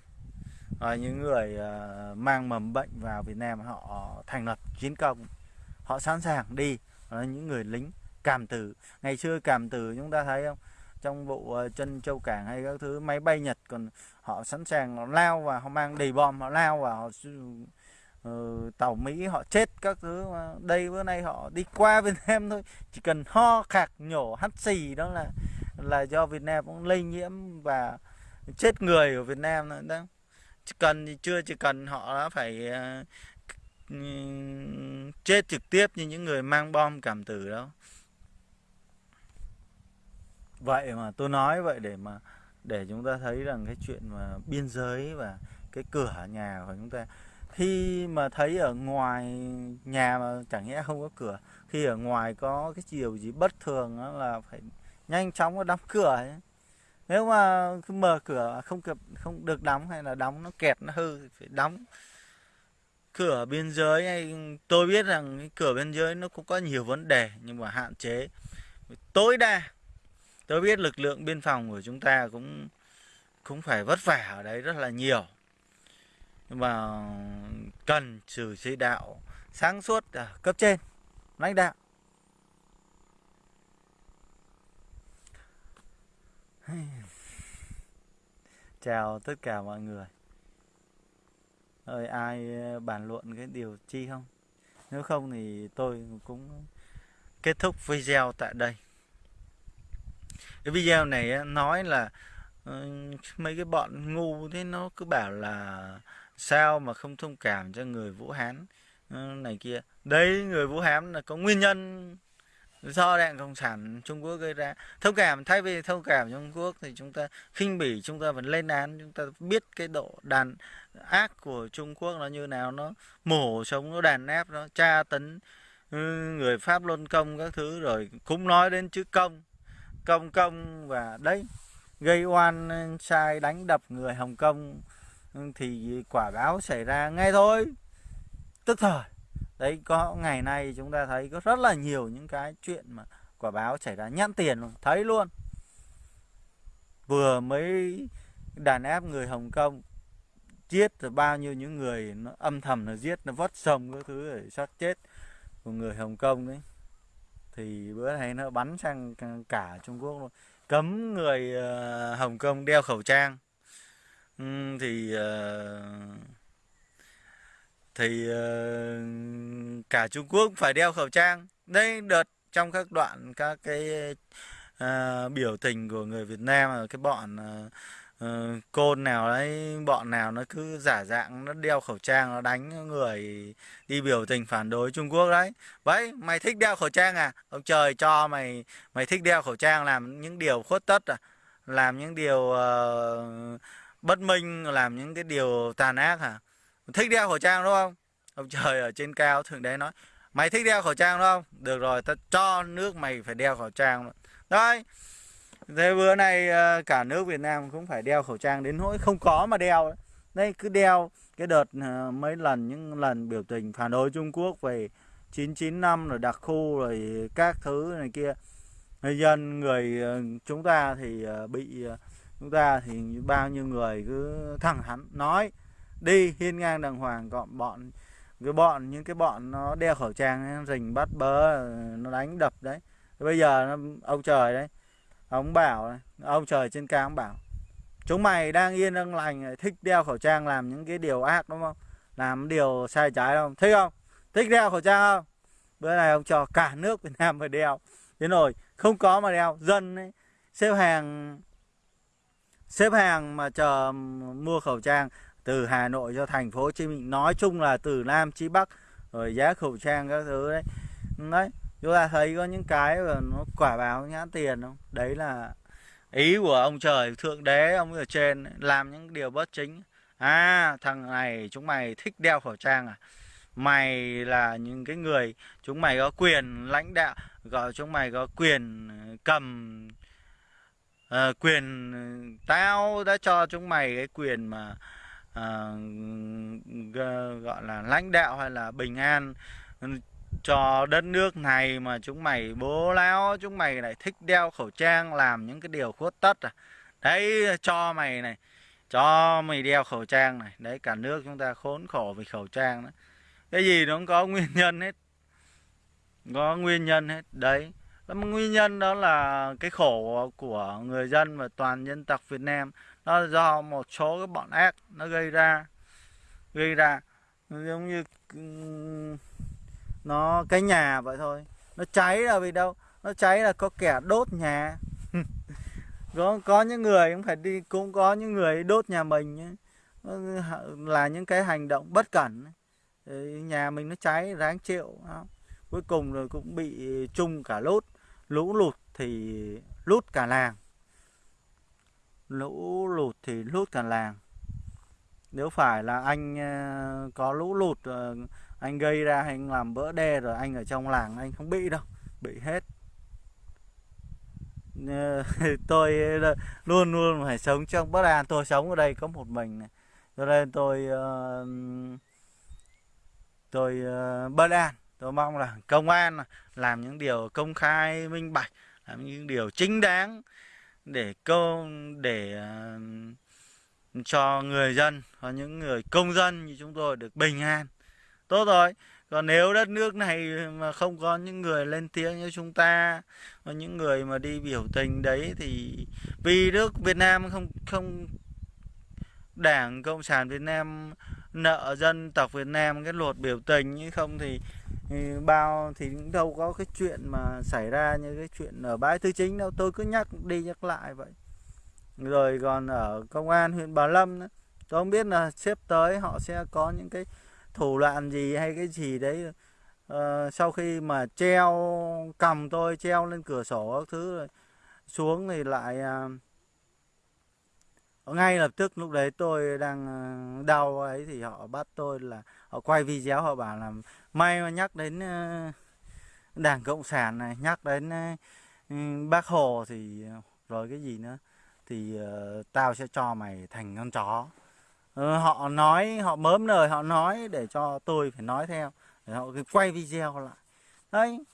À, những người ờ, mang mầm bệnh vào Việt Nam họ thành lập chiến công họ sẵn sàng đi à, những người lính cảm tử. Ngày xưa cảm tử chúng ta thấy không? Trong vụ chân châu cảng hay các thứ máy bay Nhật còn họ sẵn sàng họ lao và họ mang đầy bom họ lao và họ ừ, tàu Mỹ họ chết các thứ mà đây bữa nay họ đi qua Việt Nam thôi. Chỉ cần ho khạc nhổ hắt xì đó là là do Việt Nam cũng lây nhiễm và chết người ở Việt Nam nữa đó. Chỉ cần thì chưa chỉ cần họ đã phải uh, chết trực tiếp như những người mang bom cảm tử đâu vậy mà tôi nói vậy để mà để chúng ta thấy rằng cái chuyện mà biên giới và cái cửa nhà của chúng ta khi mà thấy ở ngoài nhà mà chẳng nhẽ không có cửa, khi ở ngoài có cái điều gì bất thường đó là phải nhanh chóng đóng cửa ấy. Nếu mà cứ mở cửa không kịp, không được đóng hay là đóng nó kẹt, nó hư thì phải đóng cửa biên giới. Hay tôi biết rằng cái cửa biên giới nó cũng có nhiều vấn đề nhưng mà hạn chế. Tối đa, tôi biết lực lượng biên phòng của chúng ta cũng cũng phải vất vả ở đấy rất là nhiều và mà cần sự chỉ đạo sáng suốt ở cấp trên, lãnh đạo. Chào tất cả mọi người. Ơi, ai ờ, bàn luận cái điều chi không? Nếu không thì tôi cũng kết thúc video tại đây. Cái video này nói là mấy cái bọn ngu thế nó cứ bảo là sao mà không thông cảm cho người Vũ Hán? Ờ, này kia. Đấy, người Vũ Hán là có nguyên nhân do đảng cộng sản Trung Quốc gây ra. Thông cảm, thay vì thông cảm Trung Quốc thì chúng ta khinh bỉ, chúng ta vẫn lên án, chúng ta biết cái độ đàn ác của Trung Quốc nó như nào, nó mổ sống, nó đàn áp nó tra tấn ừ, người Pháp luân công các thứ rồi cũng nói đến chữ công công công và đấy, gây oan sai đánh đập người Hồng Kông thì quả báo xảy ra ngay thôi. Tức thời. Đấy, có ngày nay chúng ta thấy có rất là nhiều những cái chuyện mà quả báo xảy ra nhãn tiền luôn, thấy luôn. Vừa mới đàn áp người Hồng Kông, giết rồi bao nhiêu những người nó âm thầm nó giết, nó vất sông các thứ để xác chết của người Hồng Kông đấy. Thì bữa nay nó bắn sang cả Trung Quốc luôn. Cấm người ờ, Hồng Kông đeo khẩu trang uhm, thì uh, thì uh, cả Trung Quốc phải đeo khẩu trang. Đây đợt trong các đoạn các cái uh, biểu tình của người Việt Nam cái bọn uh, uh, côn nào đấy bọn nào nó cứ giả dạng nó đeo khẩu trang nó đánh người đi biểu tình phản đối Trung Quốc đấy. Vậy mày thích đeo khẩu trang à? Ông trời cho mày mày thích đeo khẩu trang làm những điều khuất tất à? Làm những điều uh, bất minh, làm những cái điều tàn ác hả? Thích đeo khẩu trang, đúng không? Ông trời ở trên cao thường đấy nói, mày thích đeo khẩu trang, đúng không? Được rồi ta cho nước mày phải đeo khẩu trang đấy. Thế bữa nay ờ, cả nước Việt Nam cũng phải đeo khẩu trang đến nỗi không có mà đeo đây cứ đeo cái đợt ờ, mấy lần, những lần biểu tình phản đối Trung Quốc về 995 rồi đặc khu rồi các thứ này kia. Người dân, người ờ, chúng ta thì bị chúng ta thì bao nhiêu người cứ thẳng thắn nói đi hiên ngang đàng hoàng. Gọn bọn cái bọn những cái bọn nó đeo khẩu trang rình bắt bớ nó đánh đập đấy. Bây giờ nó, ông trời đấy ông bảo ông trời trên cao ông bảo chúng mày đang yên đang lành thích đeo khẩu trang làm những cái điều ác đúng không? Làm điều sai trái không? Thích không? Thích đeo khẩu trang không? Bữa nay ông cho cả nước Việt Nam phải đeo. Thế rồi không có mà đeo dân ấy, xếp hàng xếp hàng mà chờ mua khẩu trang từ Hà Nội cho thành phố Hồ Chí Minh. Nói chung là từ Nam chí Bắc, rồi giá khẩu trang các thứ đấy. Đấy, chúng ta thấy có những cái mà nó quả báo nhãn tiền không? Đấy là ý của ông trời, thượng đế ông ở trên làm những điều bất chính. À thằng này, chúng mày thích đeo khẩu trang à? Mày là những cái người, chúng mày có quyền lãnh đạo, gọi chúng mày có quyền cầm à, quyền ừ, tao đã cho chúng mày cái quyền mà à, gọi là lãnh đạo hay là bình an cho đất nước này mà chúng mày bố láo chúng mày lại thích đeo khẩu trang làm những cái điều khuất tất à. Đấy cho mày này cho mày đeo khẩu trang này. Đấy cả nước chúng ta khốn khổ vì khẩu trang đó. Cái gì nó cũng có nguyên nhân hết. Có nguyên nhân hết. Đấy nguyên nhân đó là cái khổ của người dân và toàn dân tộc Việt Nam. Nó là do một số cái bọn ác nó gây ra gây ra. Giống như nó, cái nhà vậy thôi. Nó cháy là vì đâu? Nó cháy là có kẻ đốt nhà. Có có những người cũng phải đi, cũng có những người đốt nhà mình là những cái hành động bất cẩn. Nhà mình nó cháy, ráng chịu cuối cùng rồi cũng bị chung cả lốt lũ lụt thì lút cả làng. Lũ lụt thì lút cả làng. Nếu phải là anh ờ, có lũ lụt ờ, anh gây ra anh làm vỡ đê rồi anh ở trong làng anh không bị đâu, bị hết. Ờ, tôi luôn luôn phải sống trong bất an tôi sống ở đây có một mình này. Cho nên tôi tôi bất an tôi mong là công an làm những điều công khai minh bạch làm những điều chính đáng để câu để uh, cho người dân và những người công dân như chúng tôi được bình an. Tốt rồi. Còn nếu đất nước này mà không có những người lên tiếng như chúng ta và những người mà đi biểu tình đấy thì vì nước Việt Nam không không Đảng Cộng sản Việt Nam nợ dân tộc Việt Nam cái luật biểu tình như không thì, thì bao thì cũng đâu có cái chuyện mà xảy ra như cái chuyện ở bãi tư chính đâu. Tôi cứ nhắc đi nhắc lại vậy. Rồi còn ở công an huyện Bảo Lâm nữa, tôi không biết là xếp tới họ sẽ có những cái thủ đoạn gì hay cái gì đấy. Uh, sau khi mà treo cầm tôi treo lên cửa sổ các thứ rồi xuống thì lại uh, ngay lập tức lúc đấy tôi đang ờ, đau ấy thì họ bắt tôi là họ quay video họ bảo là may mà nhắc đến ờ, đảng cộng sản này nhắc đến ờ, ừ, bác hồ thì rồi cái gì nữa thì uh, tao sẽ cho mày thành con chó. Uh, họ nói họ mớm lời họ nói để cho tôi phải nói theo để họ quay video lại. Đấy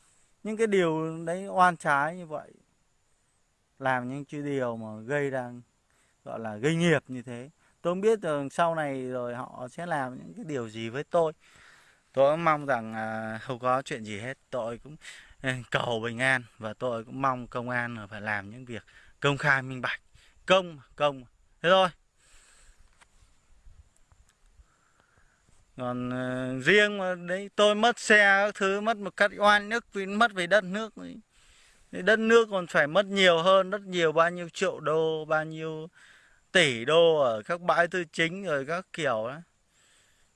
những cái điều đấy oan trái như vậy làm những cái điều mà gây ra gọi là gây nghiệp như thế. Tôi không biết rằng sau này rồi họ sẽ làm những cái điều gì với tôi. Tôi cũng mong rằng à, không có chuyện gì hết. Tôi cũng ừ, cầu bình an và tôi cũng mong công an phải làm những việc công khai minh bạch. Công công thế thôi. Còn uh, riêng mà đấy tôi mất xe các thứ mất một cách oan nước vì mất về đất nước đấy. đất nước còn phải mất nhiều hơn rất nhiều bao nhiêu triệu đô bao nhiêu tỷ đô ở các bãi tư chính rồi các kiểu đó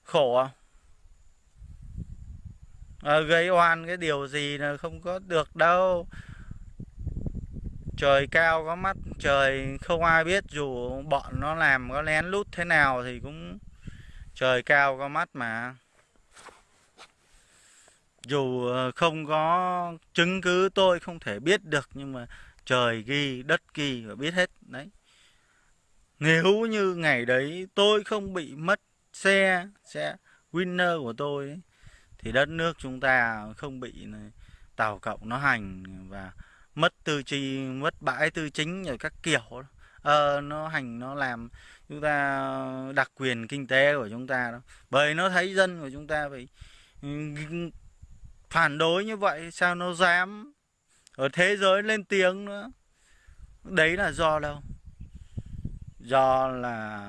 khổ à? à gây oan cái điều gì là không có được đâu. Trời cao có mắt, trời không ai biết, dù bọn nó làm có lén lút thế nào thì cũng trời cao có mắt mà. Dù ờ, không có chứng cứ, tôi không thể biết được, nhưng mà trời ghi, đất ghi và biết hết. Đấy nếu như ngày đấy tôi không bị mất xe xe winner của tôi ấy, thì đất nước chúng ta không bị tàu cộng nó hành và mất tư chi mất bãi tư chính rồi các kiểu. Ờ, nó hành nó làm chúng ta đặc quyền kinh tế của chúng ta đó. Bởi nó thấy dân của chúng ta phải ừ, phản đối như vậy sao nó dám ở thế giới lên tiếng nữa? Đấy là do đâu? Do là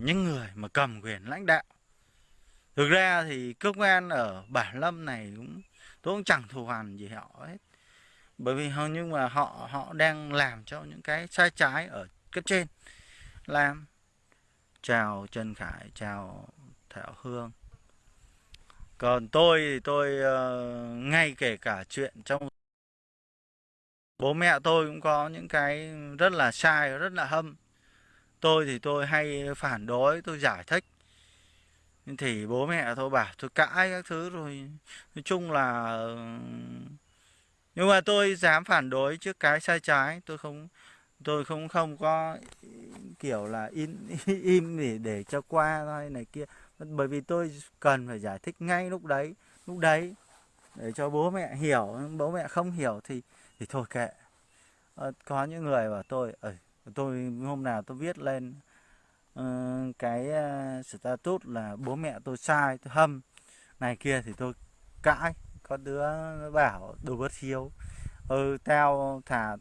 những người mà cầm quyền lãnh đạo. Thực ra thì cơ quan ở bản lâm này cũng tôi cũng chẳng thù hằn gì họ hết. Bởi vì họ nhưng mà họ họ đang làm cho những cái sai trái ở cấp trên. Làm. Chào Trần Khải chào Thảo Hương. Còn tôi thì tôi uh, ngay kể cả chuyện trong bố mẹ tôi cũng có những cái rất là sai rất là hâm tôi thì tôi hay phản đối, tôi giải thích. Thì bố mẹ tôi bảo tôi cãi các thứ rồi. Nói chung là, nhưng mà tôi dám phản đối trước cái sai trái. Tôi không tôi không không có kiểu là in, im để để cho qua thôi này kia. Bởi vì tôi cần phải giải thích ngay lúc đấy lúc đấy, để cho bố mẹ hiểu. Bố mẹ không hiểu thì thì thôi kệ. Ờ, có những người bảo tôi, ơi tôi hôm nào tôi viết lên uh, cái ờ, uh, status là bố mẹ tôi sai tôi hâm. Này kia thì tôi cãi. Có đứa bảo đồ bất hiếu ừ tao thả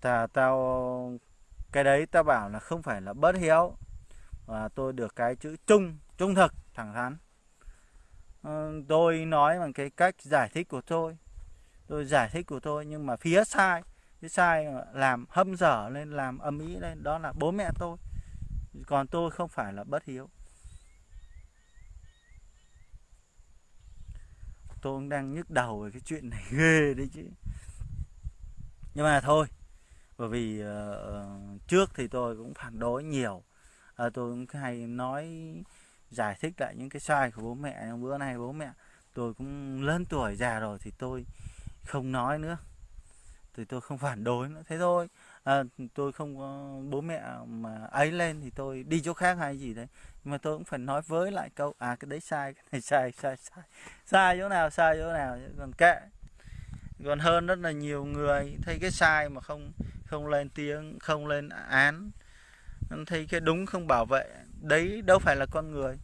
thả tao cái đấy tao bảo là không phải là bất hiếu. Và tôi được cái chữ trung trung thực thẳng thắn. Ừ, tôi nói bằng cái cách giải thích của tôi. Tôi giải thích của tôi nhưng mà phía sai cái sai làm hâm dở lên làm âm ý lên đó là bố mẹ tôi. Còn tôi không phải là bất hiếu. Tôi cũng đang nhức đầu về cái chuyện này ghê đấy chứ. Nhưng mà thôi bởi vì uh, trước thì tôi cũng phản đối nhiều. À, tôi cũng hay nói giải thích lại những cái sai của bố mẹ. Bữa nay bố mẹ tôi cũng lớn tuổi già rồi thì tôi không nói nữa thì tôi không phản đối nữa. Thế thôi. À, tôi không có bố mẹ mà ấy lên thì tôi đi chỗ khác hay gì đấy. Nhưng mà tôi cũng phải nói với lại câu à cái đấy sai cái này sai sai sai. Sai chỗ nào sai chỗ nào. Còn kệ. Còn hơn rất là nhiều người thấy cái sai mà không không lên tiếng không lên án. Thấy cái đúng không bảo vệ. Đấy đâu phải là con người.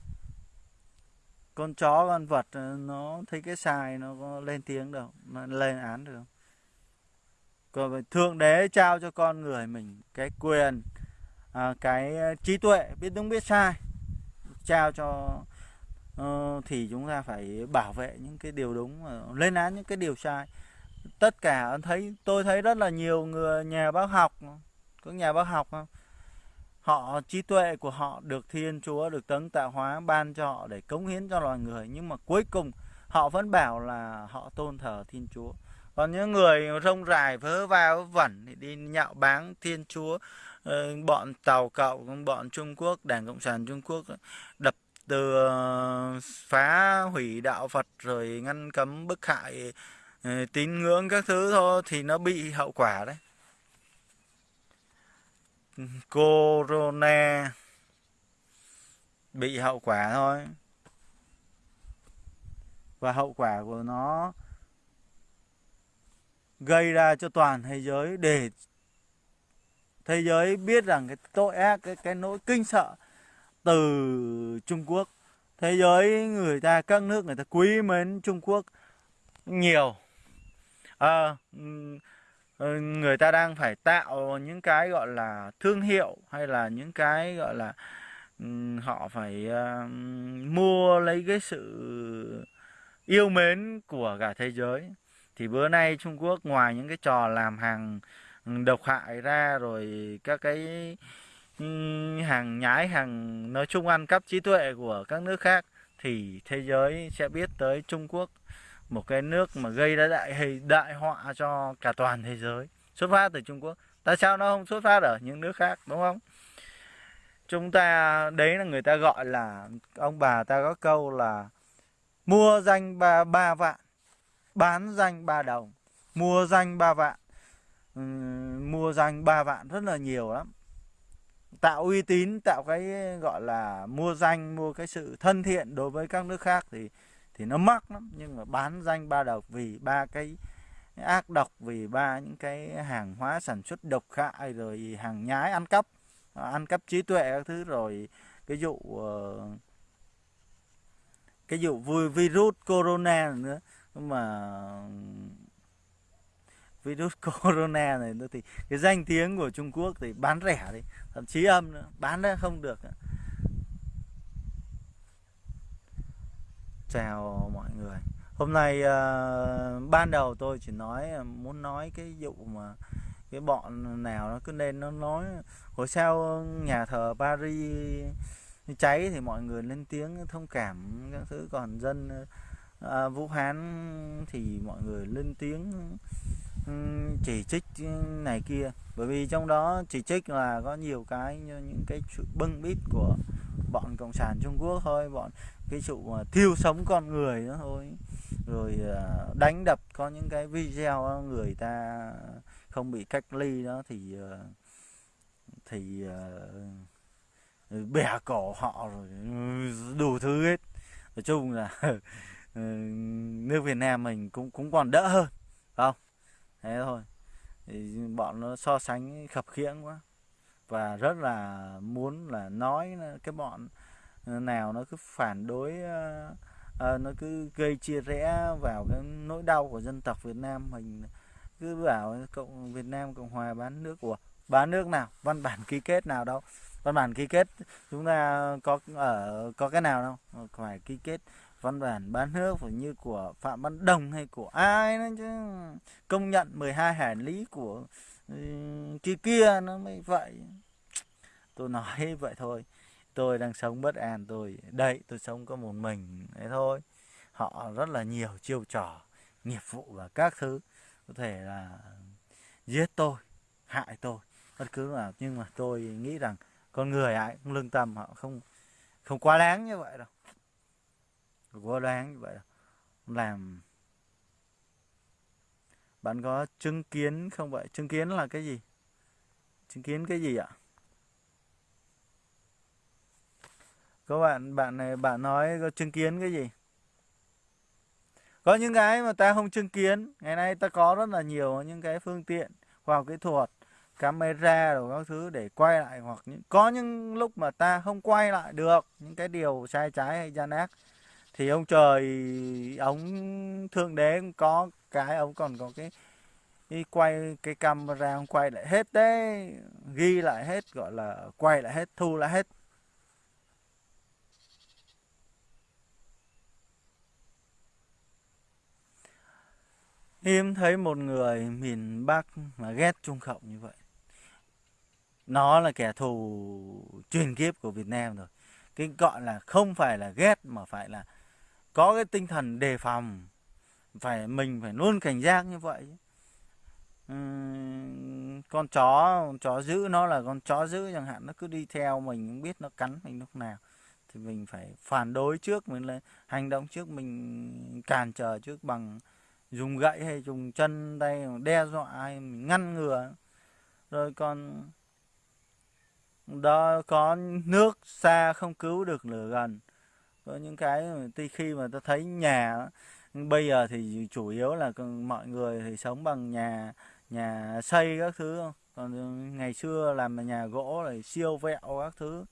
Con chó con vật nó thấy cái sai nó có lên tiếng đâu nó lên án được còn thượng đế trao cho con người mình cái quyền à, cái ờ, trí tuệ biết đúng biết sai trao cho uh, thì chúng ta phải bảo vệ những cái điều đúng lên án những cái điều sai. Tất cả thấy tôi thấy rất là nhiều người nhà bác học có nhà bác học không? Họ trí tuệ của họ được Thiên Chúa được Tấn Tạo Hóa ban cho họ để cống hiến cho loài người nhưng mà cuối cùng họ vẫn bảo là họ tôn thờ Thiên Chúa còn những người rông rải vớ vào vẩn thì đi nhạo báng Thiên Chúa ờ, bọn tàu cậu, bọn Trung Quốc, Đảng Cộng sản Trung Quốc ờ, đập từ ờ, phá hủy đạo Phật rồi ngăn cấm bức hại tín ngưỡng các thứ thôi thì nó bị hậu quả đấy. Corona bị hậu quả thôi. Và hậu quả của nó gây ra cho toàn thế giới để thế giới biết rằng cái tội ác cái cái nỗi kinh sợ từ Trung Quốc. Thế giới người ta các nước người ta quý mến Trung Quốc nhiều. À, ừ, người ta đang phải tạo những cái gọi là thương hiệu hay là những cái gọi là ừ, họ phải uh, mua lấy cái sự yêu mến của cả thế giới thì bữa nay Trung Quốc ngoài những cái trò làm hàng độc hại ra rồi các cái hàng nhái, hàng nói chung ăn cắp trí tuệ của các nước khác, thì thế giới sẽ biết tới Trung Quốc một cái nước mà gây ra đại đại họa cho cả toàn thế giới. Xuất phát từ Trung Quốc. Tại sao nó không xuất phát ở những nước khác, đúng không? Chúng ta, đấy là người ta gọi là, ông bà ta có câu là mua danh ba ba vạn bán danh ba đồng mua danh ba vạn. Ừ, mua danh ba vạn rất là nhiều lắm. Tạo uy tín tạo cái gọi là mua danh mua cái sự thân thiện đối với các nước khác thì thì nó mắc lắm. Nhưng mà bán danh ba độc vì ba cái ác độc vì ba những cái hàng hóa sản xuất độc hại rồi hàng nhái ăn cắp ăn cắp trí tuệ các thứ rồi cái vụ uh, cái vụ vui virus corona nữa mà virus corona này nữa thì cái danh tiếng của Trung Quốc thì bán rẻ đi thậm chí âm nữa bán ra không được. Chào mọi người. Hôm nay uh, ban đầu tôi chỉ nói ờ, muốn nói cái vụ mà cái bọn nào nó cứ nên nó nói. Hồi sao nhà thờ Paris cháy thì mọi người lên tiếng thông cảm các thứ còn dân à, Vũ Hán thì mọi người lên tiếng ừ, chỉ trích này kia. Bởi vì trong đó chỉ trích là có nhiều cái như những cái sự bưng bít của bọn cộng sản Trung Quốc thôi bọn cái sự mà thiêu sống con người đó thôi. Rồi à, đánh đập có những cái video đó, người ta không bị cách ly đó thì à, thì à, bẻ cổ họ rồi ừ, đủ thứ hết. Nói chung là Ờ, nước Việt Nam mình cũng cũng còn đỡ hơn không? Thế thôi. Thì bọn nó so sánh khập khiễng quá. Và rất là muốn là nói cái bọn nào nó cứ phản đối à, nó cứ gây chia rẽ vào cái nỗi đau của dân tộc Việt Nam mình cứ bảo cộng Việt Nam Cộng hòa bán nước của bán nước nào văn bản ký kết nào đâu. Văn bản ký kết chúng ta có ở có cái nào đâu phải ký kết văn bản bán nước phải như của Phạm Văn Đồng hay của ai nữa chứ? Công nhận 12 hải lý của ừ, kia kia nó mới vậy. Tôi nói vậy thôi. Tôi đang sống bất an, tôi đây tôi sống có một mình, thế thôi. Họ rất là nhiều chiêu trò, nghiệp vụ và các thứ. Có thể là giết tôi, hại tôi, bất cứ nào nhưng mà tôi nghĩ rằng con người ai cũng lương tâm, họ không không quá đáng như vậy đâu quá đoán như vậy. Làm. Bạn có chứng kiến không vậy? Chứng kiến là cái gì? Chứng kiến cái gì ạ? Các bạn bạn này, bạn nói có chứng kiến cái gì? Có những cái mà ta không chứng kiến. Ngày nay ta có rất là nhiều những cái phương tiện khoa học kỹ thuật, camera rồi các thứ để quay lại, hoặc những, có những lúc mà ta không quay lại được những cái điều sai trái hay gian ác thì ông trời, ông thượng đế cũng có cái, ông còn có cái đi quay, cái camera ông quay lại hết đấy. Ghi lại hết, gọi là quay lại hết, thu lại hết. Hiếm thấy một người miền Bắc mà ghét Trung Cộng như vậy. Nó là kẻ thù truyền kiếp của Việt Nam rồi. Cái gọi là không phải là ghét mà phải là có cái tinh thần đề phòng phải mình phải luôn cảnh giác như vậy. Uhm, con chó con chó giữ nó là con chó giữ chẳng hạn nó cứ đi theo mình không biết nó cắn mình lúc nào. Thì mình phải phản đối trước mình là hành động trước mình cản trở trước bằng dùng gậy hay dùng chân tay đe dọa hay mình ngăn ngừa. Rồi còn đó có nước xa không cứu được lửa gần có những cái tuy khi mà ta thấy nhà bây giờ thì chủ yếu là mọi người thì sống bằng nhà nhà xây các thứ còn ngày xưa làm nhà gỗ rồi siêu vẹo các thứ.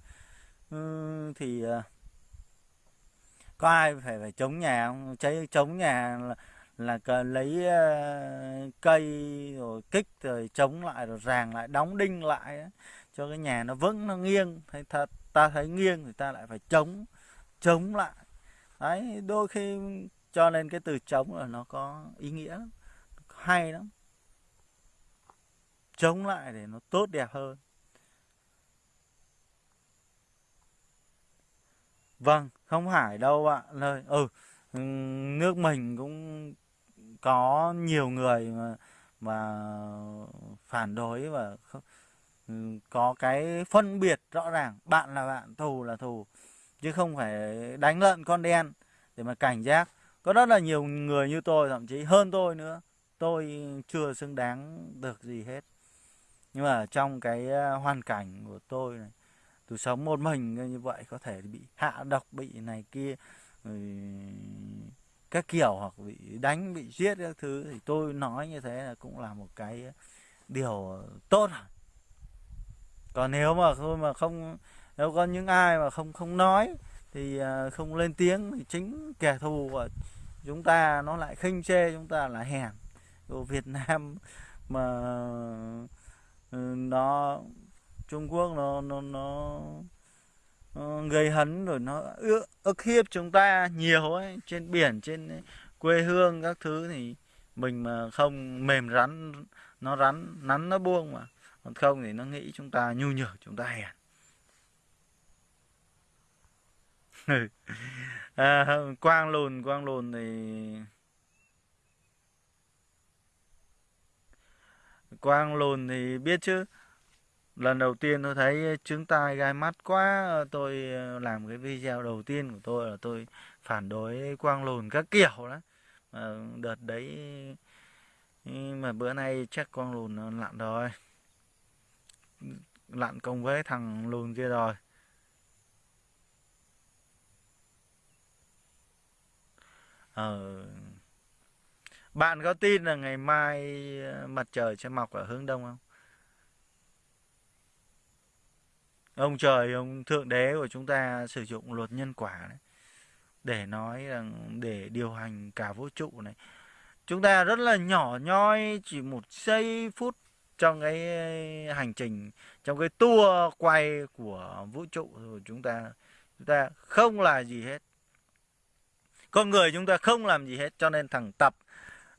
Ừ, thì à, có ai phải phải chống nhà không? Cháy chống nhà là, là cần lấy uh, cây rồi kích rồi chống lại rồi ràng lại đóng đinh lại cho cái nhà nó vững nó nghiêng. Thấy thật ta thấy nghiêng thì ta lại phải chống chống lại. Đấy, đôi khi cho nên cái từ chống là nó có ý nghĩa lắm, hay lắm. Chống lại để nó tốt đẹp hơn. Vâng không phải đâu ạ lời ừ nước mình cũng có nhiều người mà mà phản đối và ừ, có cái phân biệt rõ ràng. Bạn là bạn, thù là thù chứ không phải đánh lợn con đen để mà cảnh giác. Có rất là nhiều người như tôi, thậm chí hơn tôi nữa. Tôi chưa xứng đáng được gì hết. Nhưng mà trong cái ờ, hoàn cảnh của tôi này, tôi sống một mình như vậy có thể bị hạ độc, bị này kia các kiểu, hoặc bị đánh, bị giết các thứ. Thì tôi nói như thế là cũng là một cái điều tốt còn nếu mà thôi mà không nếu có những ai mà không không nói thì à, không lên tiếng thì chính kẻ thù của chúng ta nó lại khinh chê chúng ta là hèn. Của Việt Nam mà ừ, nó Trung Quốc nó nó nó, nó gây hấn rồi nó ức, ức hiếp chúng ta nhiều ấy trên biển trên quê hương các thứ thì mình mà không mềm rắn nó rắn nắn nó buông mà. Còn không thì nó nghĩ chúng ta nhu nhược chúng ta hèn. à, quang lùn quang lùn thì quang lùn thì biết chứ. Lần đầu tiên tôi thấy trứng tai gai mắt quá tôi ờ, làm cái video đầu tiên của tôi là tôi phản đối quang lùn các kiểu đó. Mà đợt đấy mà bữa nay chắc quang lùn nó lặn rồi. Lặn cùng với thằng lùn kia rồi. Ờ. Bạn có tin là ngày mai ờ, mặt trời sẽ mọc ở hướng đông không? Ông trời, ông thượng đế của chúng ta sử dụng luật nhân quả đấy, để nói rằng, để điều hành cả vũ trụ này. Chúng ta rất là nhỏ nhoi, chỉ một giây phút trong cái ờ, hành trình, trong cái tour quay của vũ trụ của chúng ta. Chúng ta không là gì hết con người chúng ta không làm gì hết cho nên thằng tập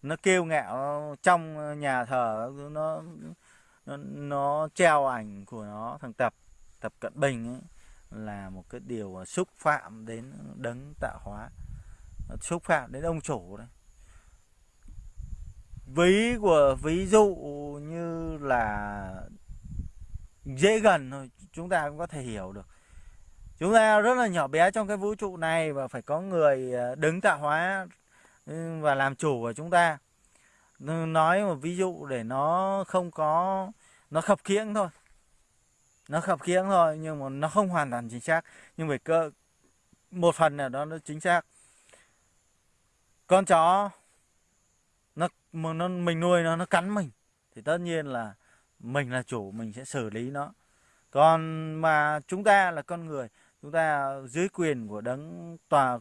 nó kêu ngạo trong nhà thờ nó nó, nó treo ảnh của nó. Thằng tập tập cận bình ấy, là một cái điều xúc phạm đến đấng tạo hóa. Xúc phạm đến ông chủ đấy. Ví của ví dụ như là dễ gần thôi chúng ta cũng có thể hiểu được chúng ta rất là nhỏ bé trong cái vũ trụ này và phải có người ờ, đứng tạo hóa ừ, và làm chủ của chúng ta. Nói một ví dụ để nó không có, nó khập khiễng thôi. Nó khập khiễng thôi nhưng mà nó không hoàn toàn chính xác. Nhưng về cơ, một phần nào đó nó chính xác. Con chó, nó nó, mình nuôi nó nó cắn mình, thì tất nhiên là mình là chủ, mình sẽ xử lý nó. Còn mà chúng ta là con người chúng ta dưới quyền của đấng tòa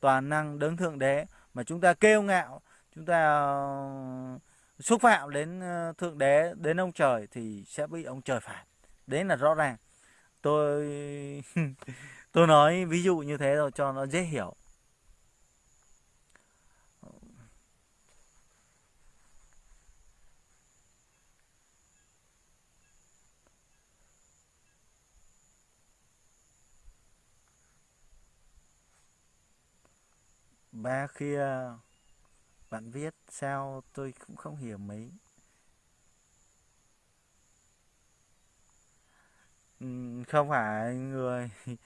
toàn năng, đấng thượng đế, mà chúng ta kêu ngạo, chúng ta ờ, xúc phạm đến ờ, thượng đế, đến ông trời thì sẽ bị ông trời phạt. Đấy là rõ ràng. Tôi tôi nói ví dụ như thế rồi cho nó dễ hiểu. Ba kia, bạn viết sao tôi cũng không hiểu mấy. Ừ, không phải người.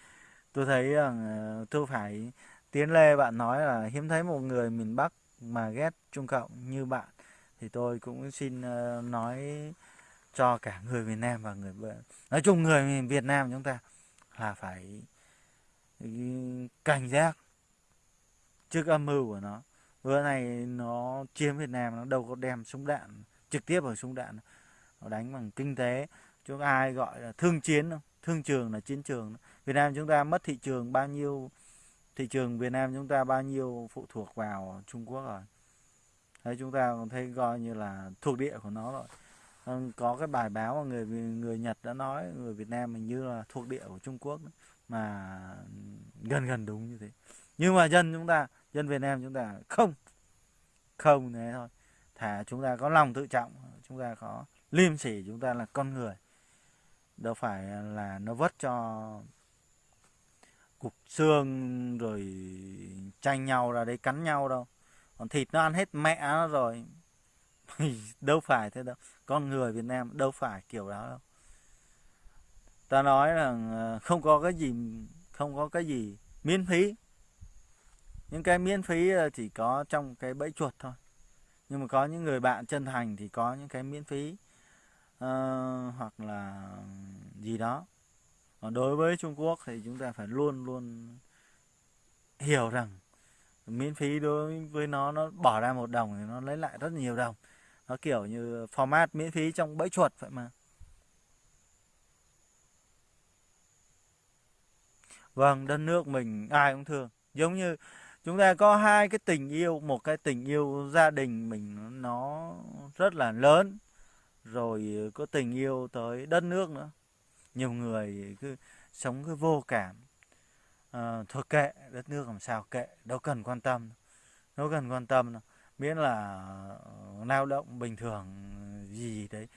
Tôi thấy rằng ờ, tôi phải tiến lê bạn nói là hiếm thấy một người miền bắc mà ghét trung cộng như bạn. Thì tôi cũng xin ờ, nói cho cả người Việt Nam và người nói chung người Việt Nam chúng ta là phải ừ, cảnh giác trước âm mưu của nó. Vừa này nó chiếm Việt Nam, nó đâu có đem súng đạn, trực tiếp vào súng đạn nó đánh bằng kinh tế. Chúng ai gọi là thương chiến đâu, thương trường là chiến trường Việt Nam chúng ta mất thị trường bao nhiêu, thị trường Việt Nam chúng ta bao nhiêu phụ thuộc vào Trung Quốc rồi. Thấy chúng ta còn thấy coi như là thuộc địa của nó rồi. Ờ, có cái bài báo mà người người Nhật đã nói, người Việt Nam mình như là thuộc địa của Trung Quốc mà gần gần đúng như thế. Nhưng mà dân chúng ta dân Việt Nam chúng ta không không thế thôi. Thả chúng ta có lòng tự trọng, chúng ta có liêm sỉ chúng ta là con người. Đâu phải là nó vất cho cục xương rồi tranh nhau ra đấy cắn nhau đâu. Còn thịt nó ăn hết mẹ nó rồi. Đâu phải thế đâu. Con người Việt Nam đâu phải kiểu đó đâu. Ta nói là ờ, không có cái gì, không có cái gì miễn phí những cái miễn phí ờ, chỉ có trong cái bẫy chuột thôi. Nhưng mà có những người bạn chân thành thì có những cái miễn phí uh, hoặc là gì đó. Còn đối với Trung Quốc thì chúng ta phải luôn luôn hiểu rằng miễn phí đối với nó nó bỏ ra một đồng thì nó lấy lại rất nhiều đồng. Nó kiểu như format miễn phí trong bẫy chuột vậy mà. Vâng đất nước mình ai cũng thương. Giống như chúng ta có hai cái tình yêu một cái tình yêu gia đình mình nó rất là lớn rồi có tình yêu tới đất nước nữa. Nhiều người cứ sống cứ vô cảm. À, thôi kệ đất nước làm sao kệ đâu cần quan tâm đâu cần quan tâm đâu. miễn là ờ, lao động bình thường gì đấy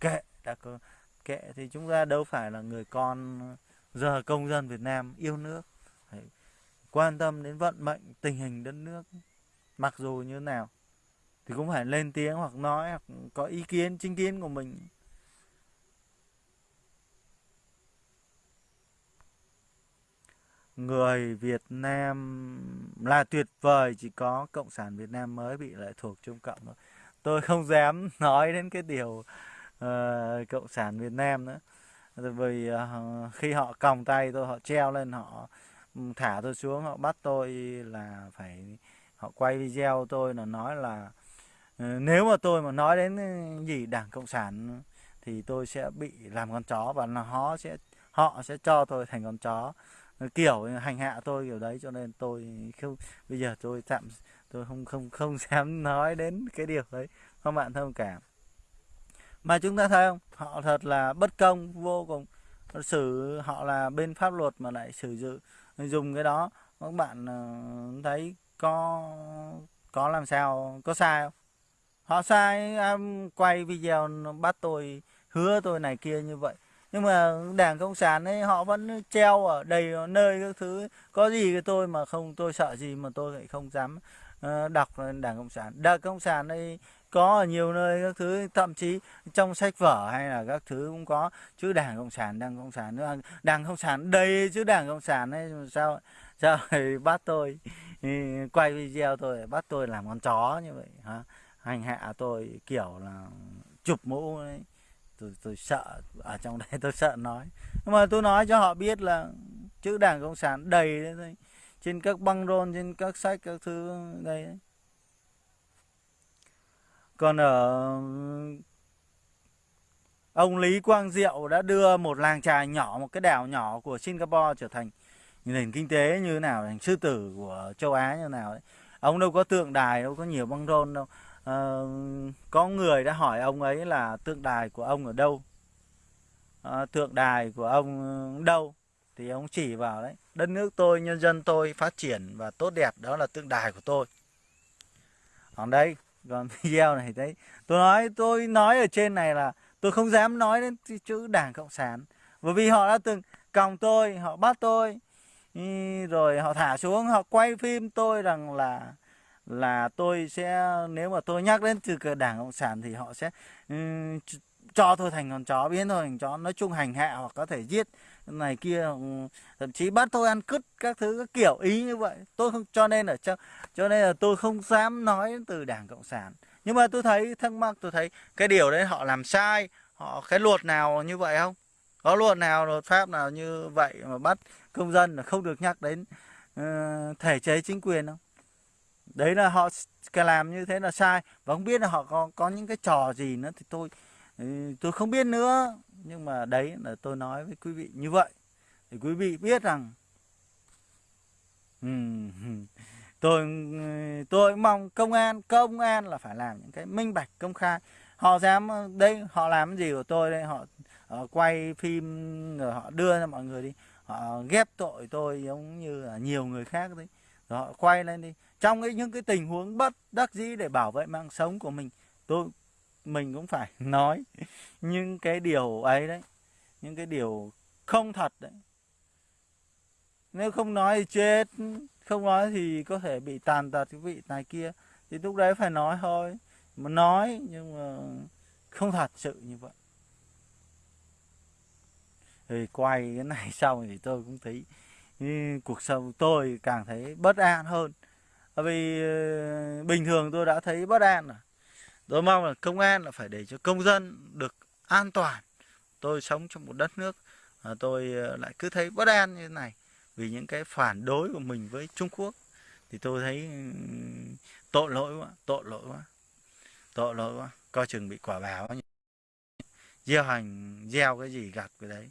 kệ đã có kệ thì chúng ta đâu phải là người con giờ công dân Việt Nam yêu nước quan tâm đến vận mệnh tình hình đất nước mặc dù như nào thì cũng phải lên tiếng hoặc nói hoặc có ý kiến chính kiến của mình. Người Việt Nam là tuyệt vời chỉ có cộng sản Việt Nam mới bị lệ thuộc Trung Cộng thôi. Tôi không dám nói đến cái điều uh, cộng sản Việt Nam nữa. Vì uh, khi họ còng tay tôi họ treo lên họ thả tôi xuống, họ bắt tôi là phải, họ quay video tôi là nói là ừ, nếu mà tôi mà nói đến ừ, gì, đảng cộng sản thì tôi sẽ bị làm con chó và là họ sẽ họ sẽ cho tôi thành con chó. Kiểu hành hạ tôi kiểu đấy, cho nên tôi không, bây giờ tôi tạm, tôi không không không dám nói đến cái điều đấy các bạn thông cảm. Mà chúng ta thấy không? Họ thật là bất công, vô cùng. Xử, họ là bên pháp luật mà lại sử dụng dùng cái đó các bạn ờ, thấy có có làm sao có sai không? Họ sai quay video bắt tôi hứa tôi này kia như vậy. Nhưng mà đảng cộng sản ấy họ vẫn treo ở đầy nơi các thứ. Có gì cái tôi mà không tôi sợ gì mà tôi lại không dám uh, đọc đảng cộng sản. Đảng cộng sản đây có ở nhiều nơi các thứ, thậm chí trong sách vở hay là các thứ cũng có. Chữ đảng cộng sản, đảng cộng sản nữa. Đảng cộng sản đầy chữ đảng cộng sản ấy sao sao bắt tôi ừ, quay video tôi, bắt tôi làm con chó như vậy, hả? Hành hạ tôi kiểu là chụp mũ ấy. Tôi tôi sợ, ở trong đây tôi sợ nói. Nhưng mà tôi nói cho họ biết là chữ đảng cộng sản đầy đấy trên các băng rôn, trên các sách các thứ, đây đấy còn ở ông Lý Quang Diệu đã đưa một làng trài nhỏ một cái đảo nhỏ của Singapore trở thành nền kinh tế như thế nào thành sư tử của châu Á như thế nào đấy. Ông đâu có tượng đài đâu có nhiều băng rôn đâu. À, có người đã hỏi ông ấy là tượng đài của ông ở đâu? À, tượng đài của ông đâu? Thì ông chỉ vào đấy đất nước tôi nhân dân tôi phát triển và tốt đẹp đó là tượng đài của tôi. Còn đây đoạn video này đấy tôi nói tôi nói ở trên này là tôi không dám nói đến chữ đảng cộng sản. Bởi vì họ đã từng còng tôi họ bắt tôi rồi họ thả xuống họ quay phim tôi rằng là là tôi sẽ nếu mà tôi nhắc đến từ đảng cộng sản thì họ sẽ um, cho thôi thành con chó biến thôi thành chó nói chung hành hạ hoặc có thể giết này kia ừ, thậm chí bắt tôi ăn cứt các thứ các kiểu ý như vậy. Tôi không cho nên ở cho cho nên là tôi không dám nói từ đảng cộng sản. Nhưng mà tôi thấy thắc mắc tôi thấy cái điều đấy họ làm sai họ cái luật nào như vậy không? Có luật nào luật pháp nào như vậy mà bắt công dân là không được nhắc đến uh, thể chế chính quyền không? Đấy là họ làm như thế là sai. Và không biết là họ có có những cái trò gì nữa thì tôi tôi không biết nữa. Nhưng mà đấy là tôi nói với quý vị như vậy thì quý vị biết rằng tôi tôi mong công an công an là phải làm những cái minh bạch công khai. Họ dám đây họ làm cái gì của tôi đây? Họ, họ quay phim rồi họ đưa cho mọi người đi. Họ ghép tội tôi giống như là nhiều người khác đấy. Rồi họ quay lên đi. Trong cái những cái tình huống bất đắc dĩ để bảo vệ mạng sống của mình tôi mình cũng phải nói những cái điều ấy đấy, những cái điều không thật đấy. Nếu không nói thì chết, không nói thì có thể bị tàn tật cái vị này kia. Thì lúc đấy phải nói thôi, mà nói nhưng mà không thật sự như vậy. Thì quay cái này xong thì tôi cũng thấy cuộc sống tôi càng thấy bất an hơn. Vì ờ, bình thường tôi đã thấy bất an rồi tôi mong là công an là phải để cho công dân được an toàn. Tôi sống trong một đất nước mà tôi ờ, lại cứ thấy bất an như thế này vì những cái phản đối của mình với Trung Quốc. Thì tôi thấy tội lỗi quá, tội lỗi quá, tội lỗi quá. Coi chừng bị quả báo gieo hành gieo cái gì gặt cái đấy.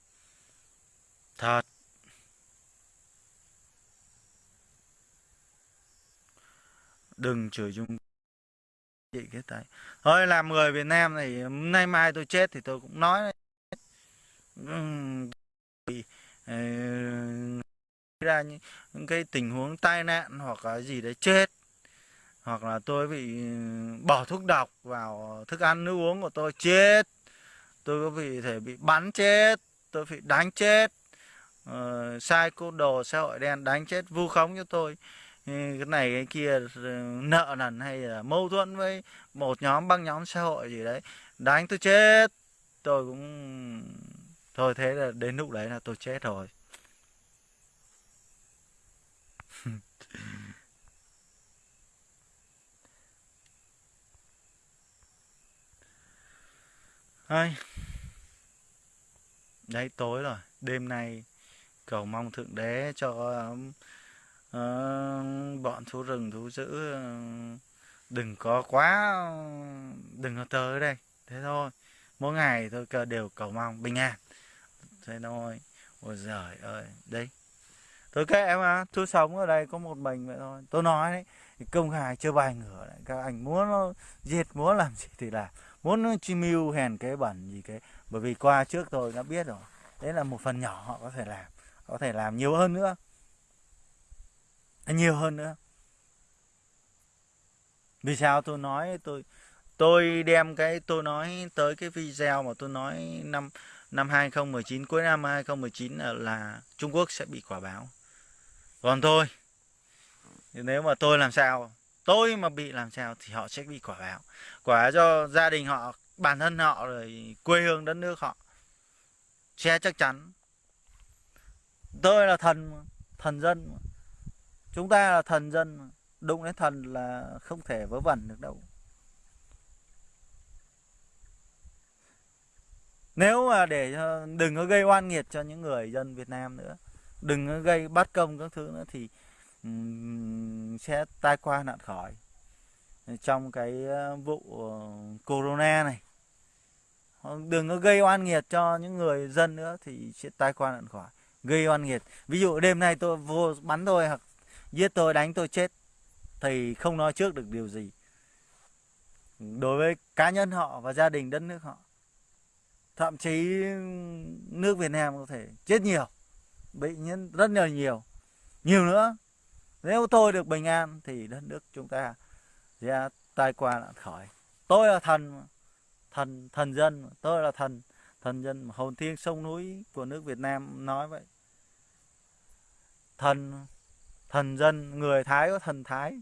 Thật. Đừng chửi chung chị cái tay thôi làm người Việt Nam này nay mai tôi chết thì tôi cũng nói bị ờ, ra những cái tình huống tai nạn hoặc là gì đấy chết. Hoặc là tôi bị bỏ thuốc độc vào thức ăn nước uống của tôi chết. Tôi có bị thể bị bắn chết tôi bị đánh chết. Uh, sai cô đồ xã hội đen đánh chết vu khống cho tôi. Ừ, cái này, cái kia ừ, nợ nần hay là mâu thuẫn với một nhóm băng nhóm xã hội gì đấy, đánh tôi chết. Tôi cũng, thôi thế là đến lúc đấy là tôi chết rồi. Ai. Đấy, tối rồi. Đêm nay cầu mong Thượng Đế cho um, Ờ, bọn thú rừng, thú dữ ờ, đừng có quá, đừng có tới đây. Thế thôi, mỗi ngày tôi đều cầu mong, bình an. Thế thôi. Ôi giời ơi, đấy. Tôi kệ mà tôi sống ở đây có một mình vậy thôi. Tôi nói đấy công khai chưa bài ngửa đấy các anh muốn diệt muốn làm gì thì làm. Muốn chi mưu hèn cái bẩn gì cái. Bởi vì qua trước tôi đã biết rồi, đấy là một phần nhỏ họ có thể làm. Có thể làm nhiều hơn nữa nhiều hơn nữa. Vì sao tôi nói tôi tôi đem cái tôi nói tới cái video mà tôi nói năm năm 2019 cuối năm 2019 là, là Trung Quốc sẽ bị quả báo. Còn tôi nếu mà tôi làm sao tôi mà bị làm sao thì họ sẽ bị quả báo. Quả cho gia đình họ bản thân họ rồi quê hương đất nước họ sẽ chắc chắn. Tôi là thần thần dân chúng ta là thần dân đụng đến thần là không thể vớ vẩn được đâu. Nếu mà để đừng có gây oan nghiệt cho những người dân Việt Nam nữa. Đừng có gây bắt công các thứ nữa thì um, sẽ tai qua nạn khỏi. Trong cái ờ, vụ ờ, corona này. Đừng có gây oan nghiệt cho những người dân nữa thì sẽ tai qua nạn khỏi. Gây oan nghiệt. Ví dụ đêm nay tôi vô bắn tôi hoặc giết tôi, đánh tôi chết thì không nói trước được điều gì. Đối với cá nhân họ và gia đình đất nước họ, thậm chí nước Việt Nam có thể chết nhiều, bị nhân rất là nhiều. Nhiều nữa, nếu tôi được bình an thì đất nước chúng ta sẽ tai qua nạn khỏi. Tôi là thần thần thần dân tôi là thần thần dân hồn thiên sông núi của nước Việt Nam nói vậy. Thần thần dân người thái có thần thái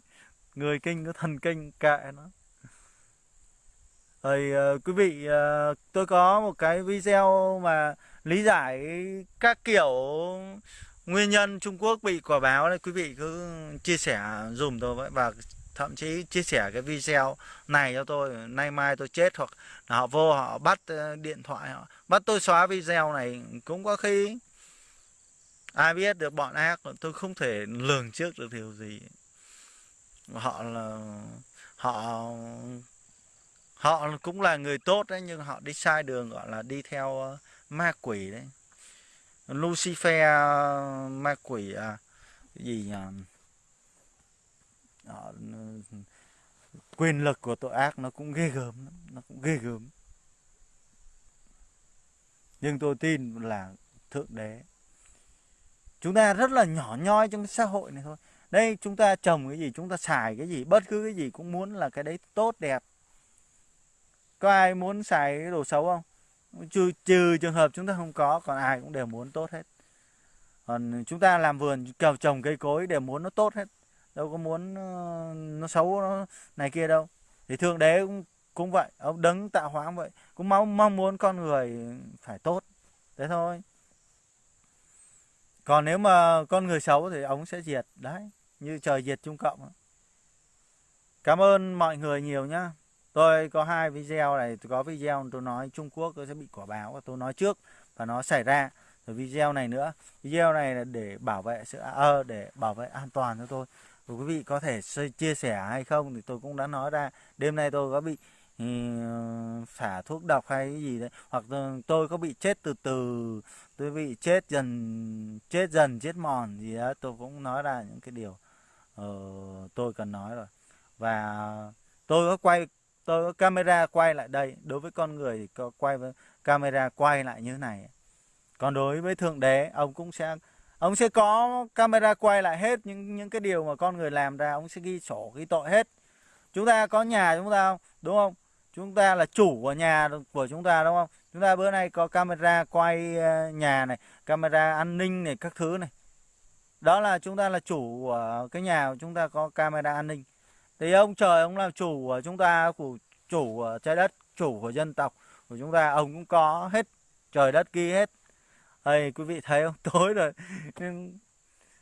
người kinh có thần kinh kệ nó. Rồi uh, ờ, quý vị uh, tôi có một cái video mà lý giải các kiểu nguyên nhân Trung Quốc bị quả báo đấy. Quý vị cứ chia sẻ dùm tôi với và thậm chí chia sẻ cái video này cho tôi. Nay mai tôi chết hoặc là họ vô họ bắt ờ, điện thoại họ bắt tôi xóa video này cũng có khi ai biết được bọn ác tôi không thể lường trước được điều gì. Họ là họ họ cũng là người tốt đấy nhưng họ đi sai đường gọi là đi theo ờ, ma quỷ đấy. Lucifer ma quỷ à gì nhỉ? Họ, quyền lực của tội ác nó cũng ghê gớm nó cũng ghê gớm. Nhưng tôi tin là thượng đế chúng ta rất là nhỏ nhoi trong cái xã hội này thôi. Đây chúng ta trồng cái gì chúng ta xài cái gì bất cứ cái gì cũng muốn là cái đấy tốt đẹp. Có ai muốn xài cái đồ xấu không? Trừ, trừ trường hợp chúng ta không có còn ai cũng đều muốn tốt hết. Còn chúng ta làm vườn kèo trồng cây cối đều muốn nó tốt hết. Đâu có muốn ờ, nó xấu nó này kia đâu. Thì thượng đế cũng cũng vậy ông đấng tạo hóa cũng vậy. Cũng mong mong muốn con người phải tốt. Thế thôi còn nếu mà con người xấu thì ông sẽ diệt. Đấy như trời diệt trung cộng cảm ơn mọi người nhiều nhá. Tôi có hai video này tôi có video tôi nói Trung Quốc tôi sẽ bị quả báo và tôi nói trước và nó xảy ra. Rồi video này nữa. Video này là để bảo vệ sự à, ờ, để bảo vệ an toàn cho tôi. Và quý vị có thể chia sẻ hay không thì tôi cũng đã nói ra. Đêm nay tôi có bị Ờ, xả thuốc độc hay cái gì đấy. Hoặc tôi có bị chết từ từ tôi bị chết dần chết dần chết mòn gì đó tôi cũng nói ra những cái điều uh, tôi cần nói rồi. Và tôi có quay tôi có camera quay lại đây. Đối với con người thì có quay với camera quay lại như thế này. Còn đối với thượng đế ông cũng sẽ ông sẽ có camera quay lại hết những những cái điều mà con người làm ra. Ông sẽ ghi sổ ghi tội hết. Chúng ta có nhà chúng ta không? Đúng không? Chúng ta là chủ của nhà của chúng ta đúng không? Chúng ta bữa nay có camera quay ờ, nhà này camera an ninh này các thứ này. Đó là chúng ta là chủ của cái nhà của chúng ta có camera an ninh. Thì ông trời ông là chủ của chúng ta của chủ của trái đất chủ của dân tộc của chúng ta ông cũng có hết trời đất ghi hết. Ây, quý vị thấy không? Tối rồi. Nhưng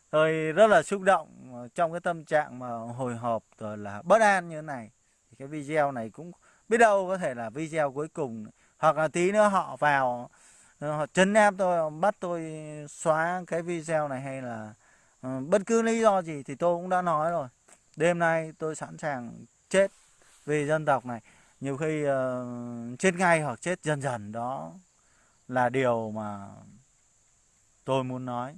tôi rất là xúc động trong cái tâm trạng mà hồi hộp rồi là bất an như thế này. Thì cái video này cũng biết đâu có thể là video cuối cùng. Hoặc là tí nữa họ vào ờ, họ chấn áp tôi bắt tôi xóa cái video này hay là uh, bất cứ lý do gì thì tôi cũng đã nói rồi. Đêm nay tôi sẵn sàng chết vì dân tộc này. Nhiều khi uh, chết ngay hoặc chết dần dần đó là điều mà tôi muốn nói.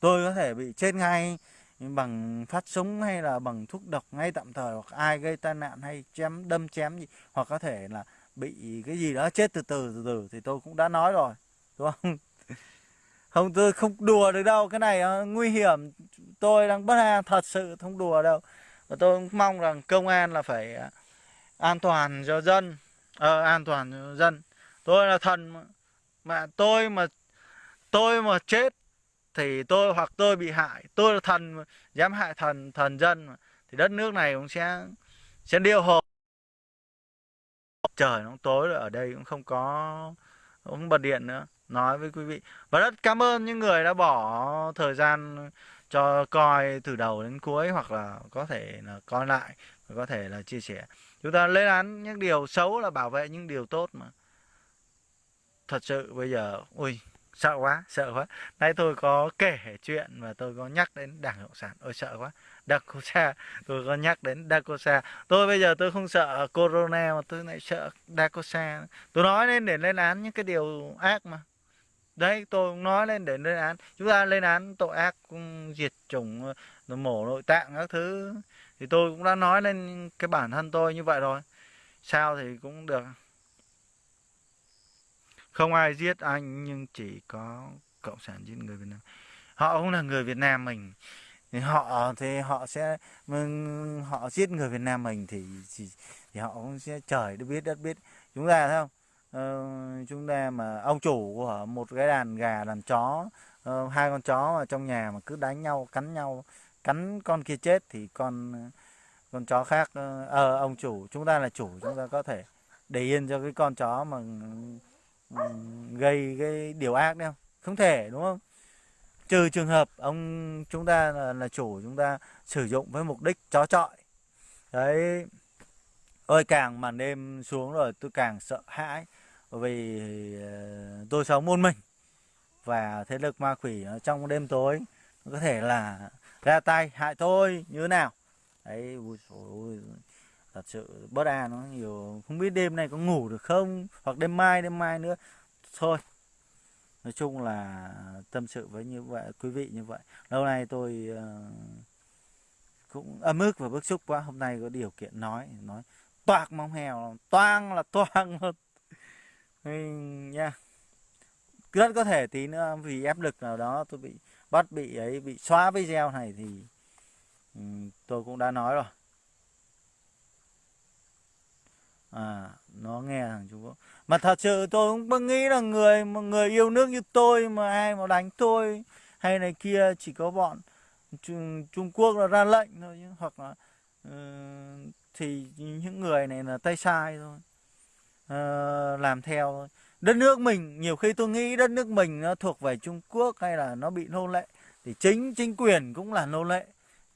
Tôi có thể bị chết ngay bằng phát súng hay là bằng thuốc độc ngay tạm thời hoặc ai gây tai nạn hay chém đâm chém gì hoặc có thể là bị cái gì đó chết từ từ từ từ thì tôi cũng đã nói rồi đúng không? Không tôi không đùa được đâu cái này uh, nguy hiểm. Tôi đang bất an thật sự không đùa đâu. Và tôi cũng mong rằng công an là phải uh, an toàn cho dân ờ, an toàn cho dân. Tôi là thần mà, mà tôi mà tôi mà chết thì tôi hoặc tôi bị hại, tôi là thần, dám hại thần thần dân thì đất nước này cũng sẽ sẽ điêu hồ trời nó tối rồi, ở đây cũng không có không bật điện nữa. Nói với quý vị và rất cảm ơn những người đã bỏ thời gian cho coi từ đầu đến cuối, hoặc là có thể là coi lại, và có thể là chia sẻ. Chúng ta lên án những điều xấu là bảo vệ những điều tốt mà. Thật sự bây giờ, ui sợ quá sợ quá. Nay tôi có kể chuyện và tôi có nhắc đến đảng cộng sản. Ôi, sợ quá. Dakosa tôi có nhắc đến Dakosa tôi bây giờ tôi không sợ corona mà tôi lại sợ Dakosa tôi nói lên để lên án những cái điều ác mà. Đấy, tôi nói lên để lên án. Chúng ta lên án tội ác ừ, diệt chủng ừ, mổ nội tạng các thứ. Thì tôi cũng đã nói lên cái bản thân tôi như vậy rồi. Sao thì cũng được không ai giết anh nhưng chỉ có cộng sản giết người Việt Nam. Họ cũng là người Việt Nam mình. Thì họ thì họ sẽ vâng, họ giết người Việt Nam mình thì thì, thì họ cũng sẽ trời đất biết đất biết. Chúng ta thấy không? Ờ, chúng ta mà ông chủ của một cái đàn gà đàn chó uh, hai con chó ở trong nhà mà cứ đánh nhau cắn nhau cắn con kia chết thì con con chó khác ờ uh, ông chủ chúng ta là chủ chúng ta có thể để yên cho cái con chó mà gây cái điều ác đấy không? Không thể đúng không? Trừ trường hợp ông chúng ta là, là chủ chúng ta sử dụng với mục đích chó trọi đấy. Ơi càng màn đêm xuống rồi tôi càng sợ hãi vì ờ, tôi sống môn mình. Và thế lực ma quỷ trong đêm tối có thể là ra tay hại tôi như thế nào? Đấy ui, ôi, thật sự bất an nó nhiều. Không biết đêm nay có ngủ được không? Hoặc đêm mai đêm mai nữa. Thôi. Nói chung là tâm sự với như vậy, quý vị như vậy. Lâu nay tôi ờ, cũng ấm ức và bức xúc quá. Hôm nay có điều kiện nói nói toạc mong hèo toang là toang luôn. Nha. Rất có thể tí nữa vì áp lực nào đó tôi bị bắt, bị ấy, bị xóa video này thì ừ, tôi cũng đã nói rồi. À nó nghe thằng Trung Quốc. Mà thật sự tôi cũng nghĩ là người một người yêu nước như tôi mà ai mà đánh tôi hay này kia chỉ có bọn Trung, Trung Quốc là ra lệnh thôi chứ. Hoặc là uh, thì những người này là tay sai thôi. Uh, làm theo thôi. Đất nước mình nhiều khi tôi nghĩ đất nước mình nó thuộc về Trung Quốc hay là nó bị nô lệ thì chính chính quyền cũng là nô lệ.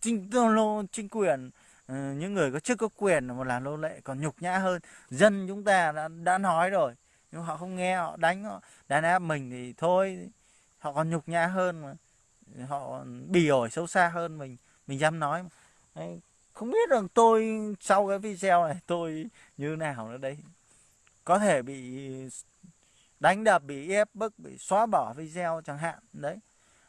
Chính nô chính quyền uh, Ờ, những người có chức có quyền mà làm nô lệ còn nhục nhã hơn. Dân chúng ta đã đã nói rồi nhưng họ không nghe họ đánh họ. Đàn áp mình thì thôi họ còn nhục nhã hơn mà. Họ bỉ ổi xấu xa hơn mình mình dám nói mà. Đấy, không biết rằng tôi sau cái video này tôi như nào nữa đấy có thể bị đánh đập bị ép bức bị xóa bỏ video chẳng hạn đấy.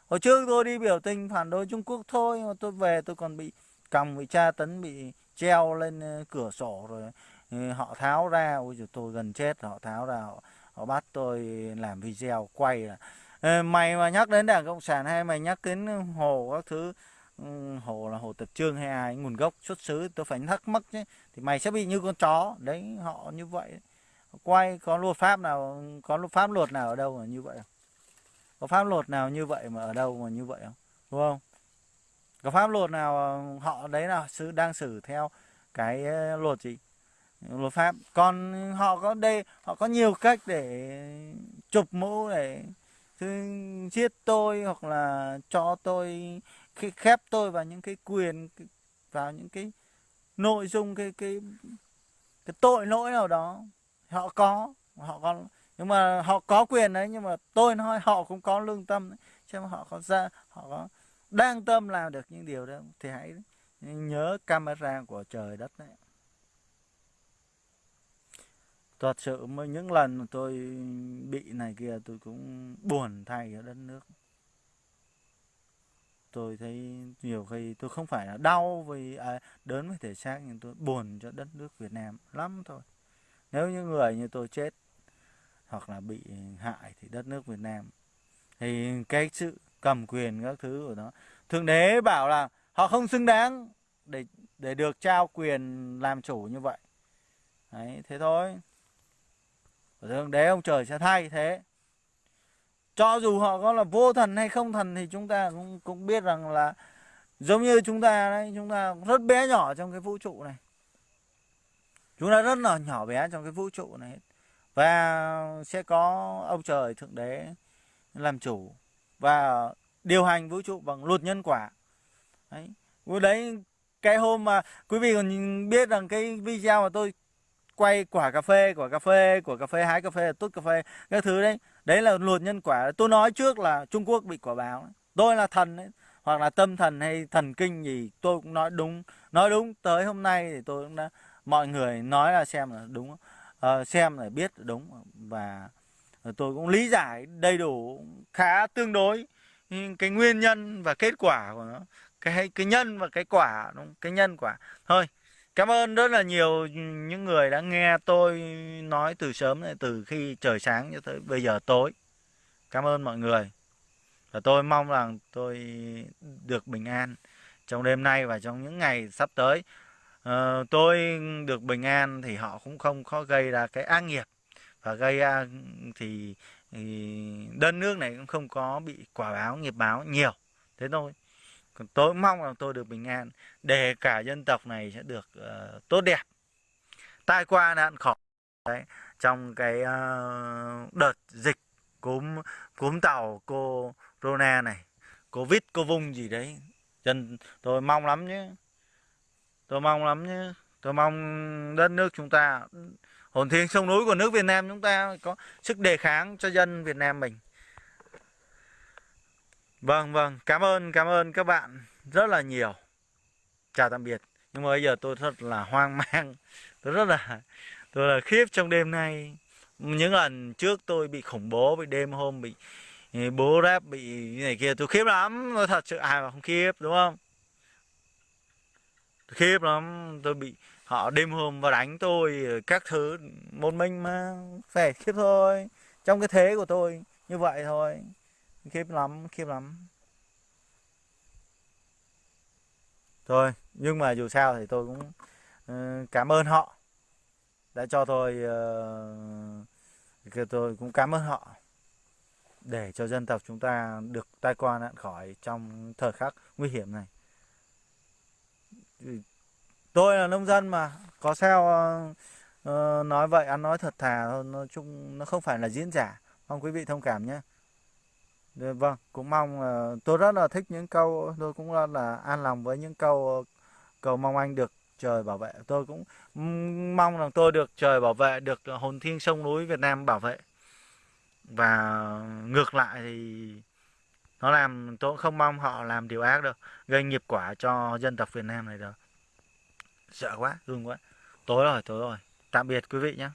Hồi trước tôi đi biểu tình phản đối trung quốc thôi mà tôi về tôi còn bị cầm bị tra tấn bị treo lên ờ, cửa sổ rồi ờ, họ tháo ra. Ôi giời tôi gần chết họ tháo ra họ, họ bắt tôi làm video quay là ờ, mày mà nhắc đến đảng cộng sản hay mày nhắc đến hồ các thứ ừ, hồ là hồ tập trương hay ai nguồn gốc xuất xứ tôi phải thắc mắc chứ thì mày sẽ bị như con chó. Đấy họ như vậy. Quay có luật pháp nào có luật pháp luật nào ở đâu mà như vậy không? Có pháp luật nào như vậy mà ở đâu mà như vậy không? Đúng không? Có pháp luật nào ờ, họ đấy là sự đang xử theo cái ờ, luật gì? Luật pháp. Còn họ có đây, họ có nhiều cách để chụp mũ để giết tôi hoặc là cho tôi khi khép tôi vào những cái quyền vào những cái nội dung, cái cái cái tội lỗi nào đó. Họ có họ có, nhưng mà họ có quyền đấy, nhưng mà tôi nói họ cũng có lương tâm đấy. chứ họ có ra, họ có đang tâm làm được những điều đó thì hãy nhớ camera của trời đất đấy. Thật sự mới những lần mà tôi bị này kia tôi cũng buồn thay ở đất nước. Tôi thấy nhiều khi tôi không phải là đau vì à, đớn với thể xác nhưng tôi buồn cho đất nước Việt Nam lắm thôi. Nếu như người như tôi chết hoặc là bị hại thì đất nước Việt Nam. Thì cái sự cầm quyền các thứ của nó. Thượng đế bảo là họ không xứng đáng để để được trao quyền làm chủ như vậy. Đấy, thế thôi. Thượng đế, ông trời sẽ thay thế. Cho dù họ có là vô thần hay không thần thì chúng ta cũng cũng biết rằng là giống như chúng ta đấy, chúng ta rất bé nhỏ trong cái vũ trụ này. Chúng ta rất là nhỏ bé trong cái vũ trụ này. Và sẽ có ông trời thượng đế làm chủ và điều hành vũ trụ bằng luật nhân quả. Đấy. Đấy cái hôm mà quý vị còn biết rằng cái video mà tôi quay quả cà phê quả cà phê của cà phê hái cà phê tốt cà phê cái thứ đấy đấy là luật nhân quả. Tôi nói trước là trung quốc bị quả báo. Tôi là thần đấy hoặc là tâm thần hay thần kinh gì tôi cũng nói đúng. Nói đúng tới hôm nay thì tôi cũng đã mọi người nói là xem là đúng. Uh, xem là biết đúng. Và Ờ, tôi cũng lý giải đầy đủ khá tương đối. Ừ, cái nguyên nhân và kết quả của nó cái cái nhân và cái quả đúng cái nhân quả. Thôi cảm ơn rất là nhiều những người đã nghe tôi nói từ sớm này từ khi trời sáng cho tới bây giờ tối. Cảm ơn mọi người. Và tôi mong rằng tôi được bình an trong đêm nay và trong những ngày sắp tới. Uh, tôi được bình an thì họ cũng không có gây ra cái ác nghiệp và gây ra thì thì đất nước này cũng không có bị quả báo nghiệp báo nhiều. Thế thôi. Còn tôi mong là tôi được bình an. Để cả dân tộc này sẽ được uh, tốt đẹp. Tai qua nạn khỏi. Đấy trong cái uh, đợt dịch cúm cúm tàu corona này covid cô vung gì đấy. Dân tôi mong lắm nhé. Tôi mong lắm nhé. Tôi mong đất nước chúng ta hồn thiêng sông núi của nước Việt Nam chúng ta có sức đề kháng cho dân Việt Nam mình. Vâng vâng cảm ơn cảm ơn các bạn rất là nhiều. Chào tạm biệt. Nhưng mà bây giờ tôi thật là hoang mang. Tôi rất là, tôi là khiếp trong đêm nay. Những lần trước tôi bị khủng bố, bị đêm hôm bị ừ, bố rap bị này kia, tôi khiếp lắm. Tôi thật sự ai mà không khiếp, đúng không? Tôi khiếp lắm. Tôi bị họ đêm hôm và đánh tôi các thứ một mình mà phải khiếp thôi. Trong cái thế của tôi như vậy thôi. Khiếp lắm khiếp lắm. Thôi nhưng mà dù sao thì tôi cũng uh, cảm ơn họ đã cho tôi uh, tôi cũng cảm ơn họ để cho dân tộc chúng ta được tai qua nạn khỏi trong thời khắc nguy hiểm này tôi là nông dân mà có sao uh, nói vậy ăn nói thật thà thôi nói chung nó không phải là diễn giả. Mong quý vị thông cảm nhé. Dạ, vâng cũng mong uh, tôi rất là thích những câu tôi cũng rất là an lòng với những câu ờ, cầu mong anh được trời bảo vệ. Tôi cũng mong rằng tôi được trời bảo vệ được hồn thiêng sông núi Việt Nam bảo vệ. Và ngược lại thì nó làm tôi cũng không mong họ làm điều ác đâu gây nghiệp quả cho dân tộc Việt Nam này đâu sợ quá run quá. Tối rồi tối rồi. Tạm biệt quý vị nhé